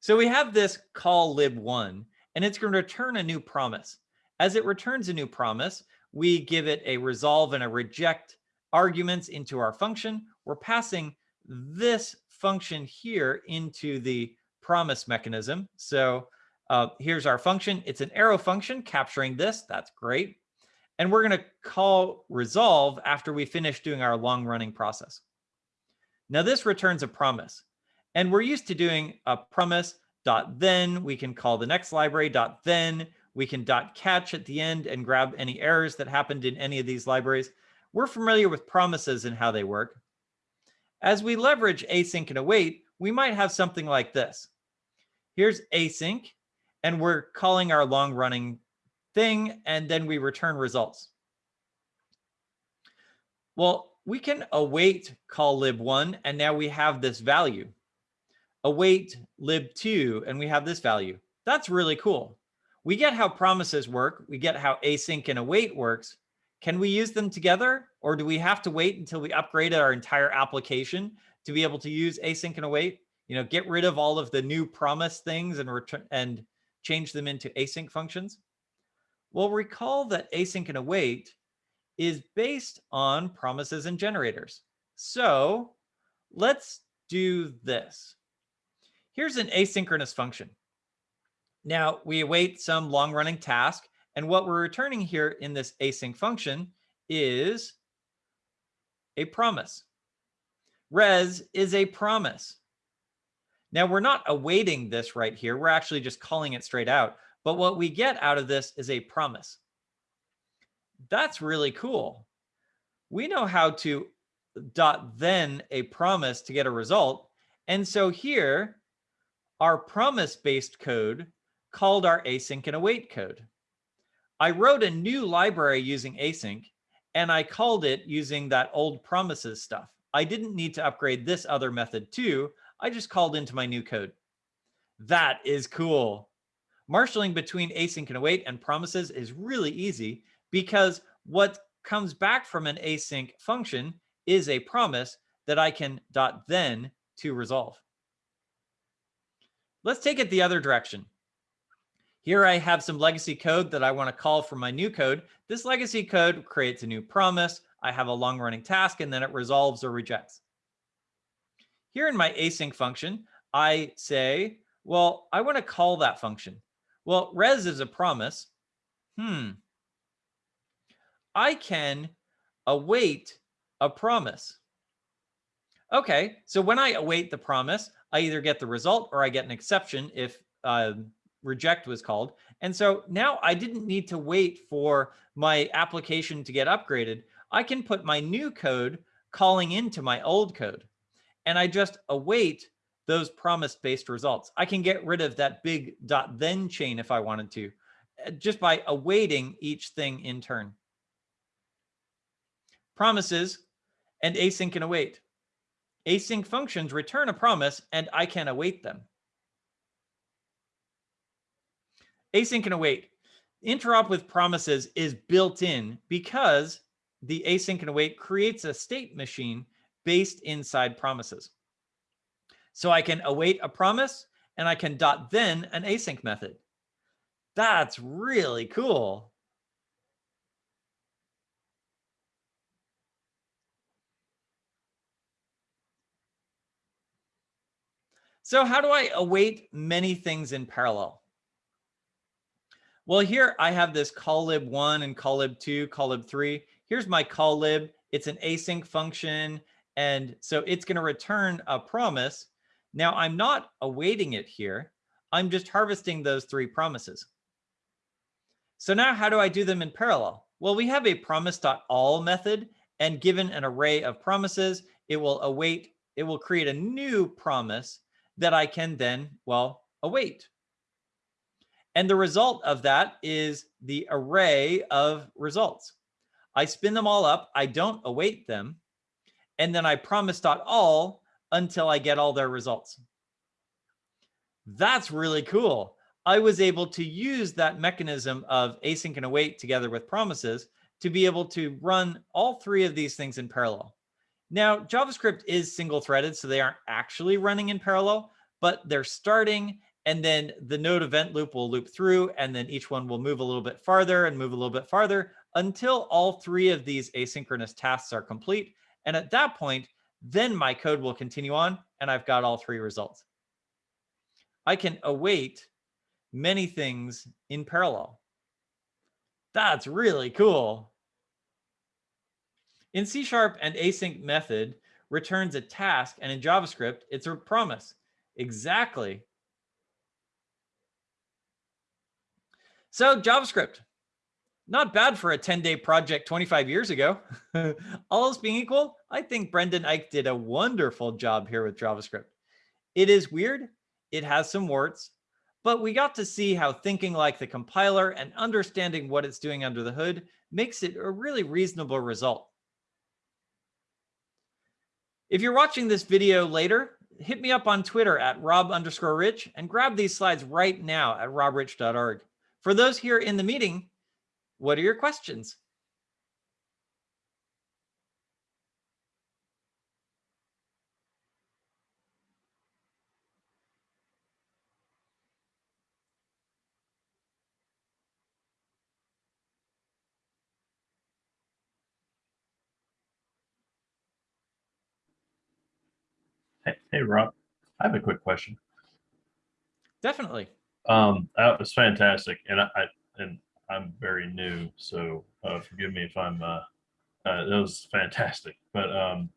So we have this call lib1, and it's going to return a new promise. As it returns a new promise, we give it a resolve and a reject arguments into our function. We're passing this function here into the promise mechanism. So uh, here's our function. It's an arrow function capturing this. That's great. And we're going to call resolve after we finish doing our long running process. Now this returns a promise. And we're used to doing a promise dot then. We can call the next library dot then. We can dot catch at the end and grab any errors that happened in any of these libraries. We're familiar with promises and how they work. As we leverage async and await, we might have something like this. Here's async and we're calling our long running thing, and then we return results. Well, we can await call lib1, and now we have this value. Await lib2, and we have this value. That's really cool. We get how promises work. We get how async and await works. Can we use them together, or do we have to wait until we upgrade our entire application to be able to use async and await? You know, get rid of all of the new promise things and return and change them into async functions? Well, recall that async and await is based on promises and generators. So let's do this. Here's an asynchronous function. Now we await some long running task. And what we're returning here in this async function is a promise. Res is a promise. Now we're not awaiting this right here. We're actually just calling it straight out. But what we get out of this is a promise. That's really cool. We know how to dot then a promise to get a result. And so here, our promise based code called our async and await code. I wrote a new library using async and I called it using that old promises stuff. I didn't need to upgrade this other method too. I just called into my new code. That is cool. Marshalling between async and await and promises is really easy because what comes back from an async function is a promise that I can dot then to resolve. Let's take it the other direction. Here I have some legacy code that I want to call from my new code. This legacy code creates a new promise. I have a long running task and then it resolves or rejects. Here in my async function, I say, well, I want to call that function. Well, res is a promise. Hmm. I can await a promise. Okay, so when I await the promise, I either get the result or I get an exception if uh, reject was called. And so now I didn't need to wait for my application to get upgraded. I can put my new code calling into my old code. And I just await those promise-based results. I can get rid of that big dot then chain if I wanted to, uh, just by awaiting each thing in turn. Promises and async and await. Async functions return a promise and I can await them. Async and await. Interop with promises is built in because the async and await creates a state machine based inside promises. So I can await a promise and I can dot then an async method. That's really cool. So how do I await many things in parallel? Well, here I have this calllib1 and calllib2, calllib3. Here's my calllib. It's an async function. And so it's going to return a promise. Now I'm not awaiting it here. I'm just harvesting those three promises. So now how do I do them in parallel? Well, we have a promise.all method and given an array of promises, it will await, it will create a new promise that I can then, well, await. And the result of that is the array of results. I spin them all up. I don't await them. And then I promise dot all until I get all their results. That's really cool. I was able to use that mechanism of async and await together with promises to be able to run all three of these things in parallel. Now, JavaScript is single threaded, so they aren't actually running in parallel, but they're starting and then the node event loop will loop through and then each one will move a little bit farther and move a little bit farther until all three of these asynchronous tasks are complete. And at that point, then my code will continue on and I've got all three results. I can await many things in parallel. That's really cool. In C Sharp, an async method returns a task, and in JavaScript, it's a promise. Exactly So JavaScript, not bad for a 10 day project 25 years ago. All else being equal, I think Brendan Eich did a wonderful job here with JavaScript. It is weird. It has some warts, but we got to see how thinking like the compiler and understanding what it's doing under the hood makes it a really reasonable result. If you're watching this video later, hit me up on Twitter at rob underscore rich and grab these slides right now at robrich.org. For those here in the meeting, what are your questions? Hey, Rob, I have a quick question. Definitely. Um, that was fantastic, and I, I and I'm very new, so uh, forgive me if I'm. Uh, uh, that was fantastic, but um,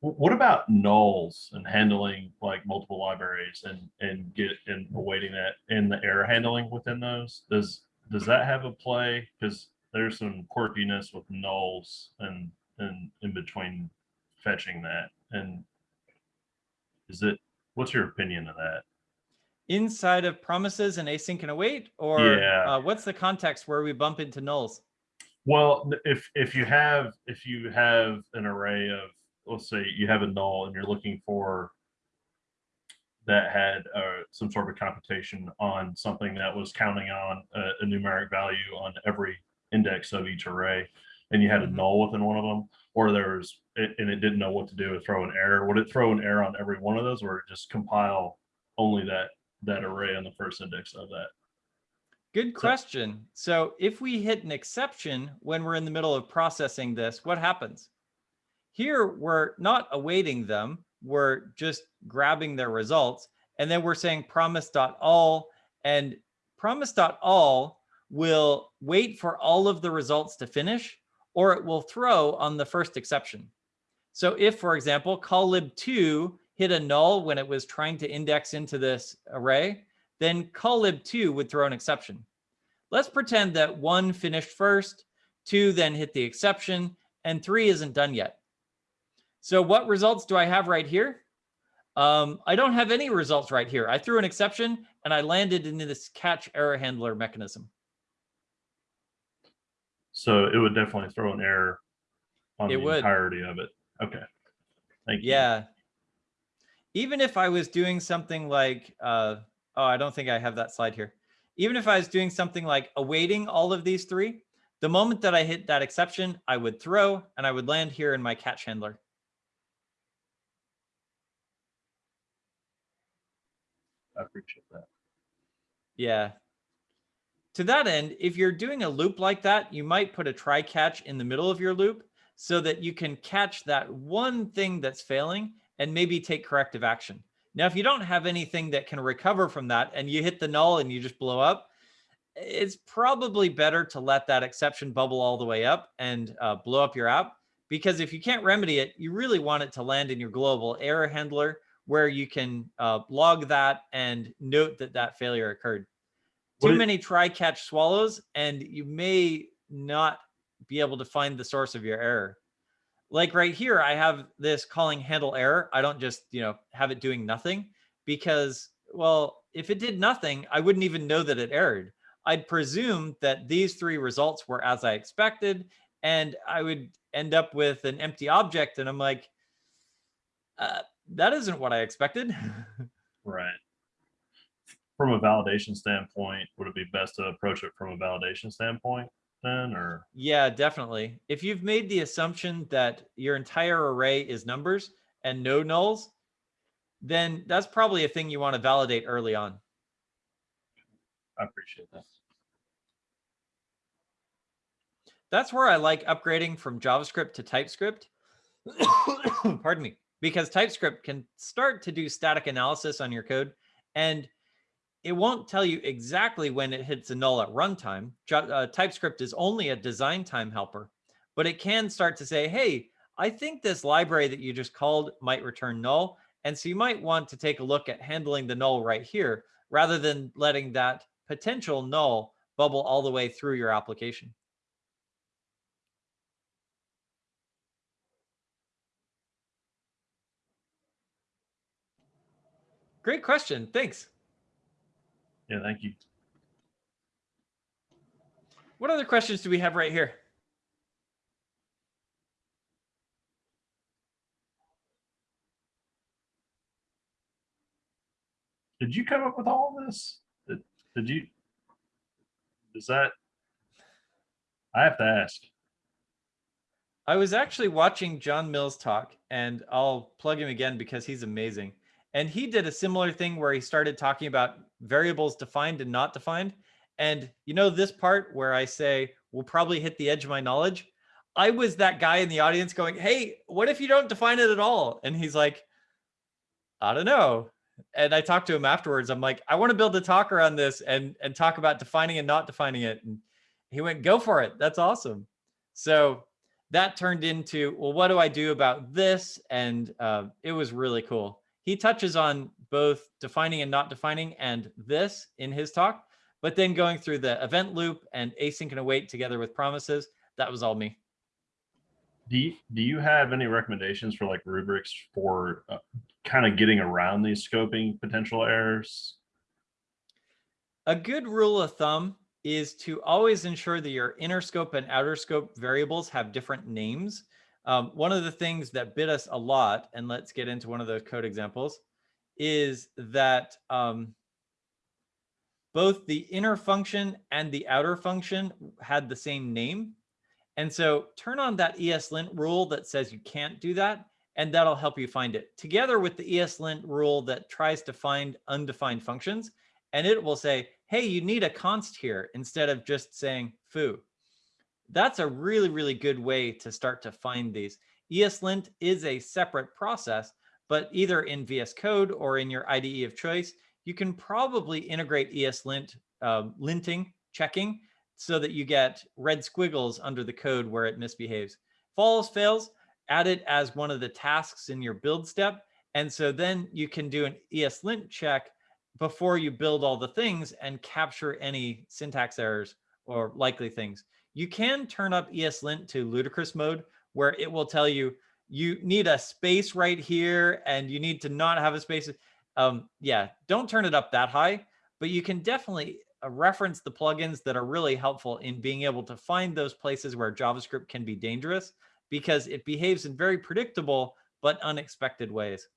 what about nulls and handling like multiple libraries and and get and awaiting that and the error handling within those? Does does that have a play? Because there's some quirkiness with nulls and and in between fetching that and is it what's your opinion of that? Inside of promises and async and await, or Yeah. uh, what's the context where we bump into nulls? Well, if if you have if you have an array of let's say you have a null and you're looking for that had uh, some sort of computation on something that was counting on a, a numeric value on every index of each array, and you had a Mhm. null within one of them, or there's and it didn't know what to do with throw an error. Would it throw an error on every one of those, or just compile only that that array on the first index of that? Good question. So if we hit an exception when we're in the middle of processing this, what happens? Here, we're not awaiting them. We're just grabbing their results. And then we're saying promise.all and promise.all will wait for all of the results to finish, or it will throw on the first exception. So if, for example, call lib2 hit a null when it was trying to index into this array, then call lib2 would throw an exception. Let's pretend that one finished first, two then hit the exception, and three isn't done yet. So what results do I have right here? Um, I don't have any results right here. I threw an exception and I landed into this catch error handler mechanism. So it would definitely throw an error on It the would. entirety of it. Okay. Thank you. Yeah. Even if I was doing something like, uh, oh, I don't think I have that slide here. Even if I was doing something like awaiting all of these three, the moment that I hit that exception, I would throw and I would land here in my catch handler. I appreciate that. Yeah. To that end, if you're doing a loop like that, you might put a try catch in the middle of your loop so that you can catch that one thing that's failing and maybe take corrective action. Now, if you don't have anything that can recover from that and you hit the null and you just blow up, it's probably better to let that exception bubble all the way up and uh, blow up your app. Because if you can't remedy it, you really want it to land in your global error handler where you can uh, log that and note that that failure occurred. What Too many try catch swallows, and you may not be able to find the source of your error. Like right here, I have this calling handle error. I don't just, you know, have it doing nothing because, well, if it did nothing, I wouldn't even know that it errored. I'd presume that these three results were as I expected, and I would end up with an empty object. And I'm like, uh, that isn't what I expected. Right. From a validation standpoint, would it be best to approach it from a validation standpoint then, or? yeah, definitely. If you've made the assumption that your entire array is numbers and no nulls, then that's probably a thing you want to validate early on. I appreciate that. That's where I like upgrading from JavaScript to TypeScript. Pardon me. Because TypeScript can start to do static analysis on your code and it won't tell you exactly when it hits a null at runtime. Uh, TypeScript is only a design time helper, but it can start to say, hey, I think this library that you just called might return null. And so you might want to take a look at handling the null right here rather than letting that potential null bubble all the way through your application. Great question. Thanks. Yeah, thank you. What other questions do we have right here? Did you come up with all of this? Did, did you? Is that? I have to ask. I was actually watching John Mills talk, and I'll plug him again because he's amazing. And he did a similar thing where he started talking about variables defined and not defined. And you know, this part where I say, we'll probably hit the edge of my knowledge. I was that guy in the audience going, Hey, what if you don't define it at all? And he's like, I don't know. and I talked to him afterwards. I'm like, I want to build a talk around this and and talk about defining and not defining it. And he went, go for it. That's awesome. So that turned into, well, what do I do about this? And uh, it was really cool. He touches on both defining and not defining and this in his talk, but then going through the event loop and async and await together with promises, that was all me. Do you, do you have any recommendations for like rubrics for uh, kind of getting around these scoping potential errors? A good rule of thumb is to always ensure that your inner scope and outer scope variables have different names. Um, one of the things that bit us a lot, and let's get into one of those code examples, is that um, both the inner function and the outer function had the same name. And so turn on that ESLint rule that says you can't do that, and that'll help you find it together with the ESLint rule that tries to find undefined functions. And it will say, hey, you need a const here instead of just saying foo. That's a really, really good way to start to find these. ESLint is a separate process, but either in VS Code or in your IDE of choice, you can probably integrate ESLint uh, linting, checking, so that you get red squiggles under the code where it misbehaves. Follows, fails, add it as one of the tasks in your build step. And so then you can do an ESLint check before you build all the things and capture any syntax errors or likely things. You can turn up ESLint to ludicrous mode where it will tell you you need a space right here and you need to not have a space. Um, yeah, don't turn it up that high, but you can definitely uh, reference the plugins that are really helpful in being able to find those places where JavaScript can be dangerous because it behaves in very predictable but unexpected ways.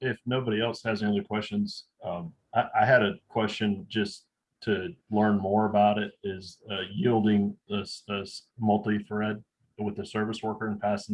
If nobody else has any other questions, um, I, I had a question just to learn more about it is uh, yielding this, this multi-thread with the service worker and passing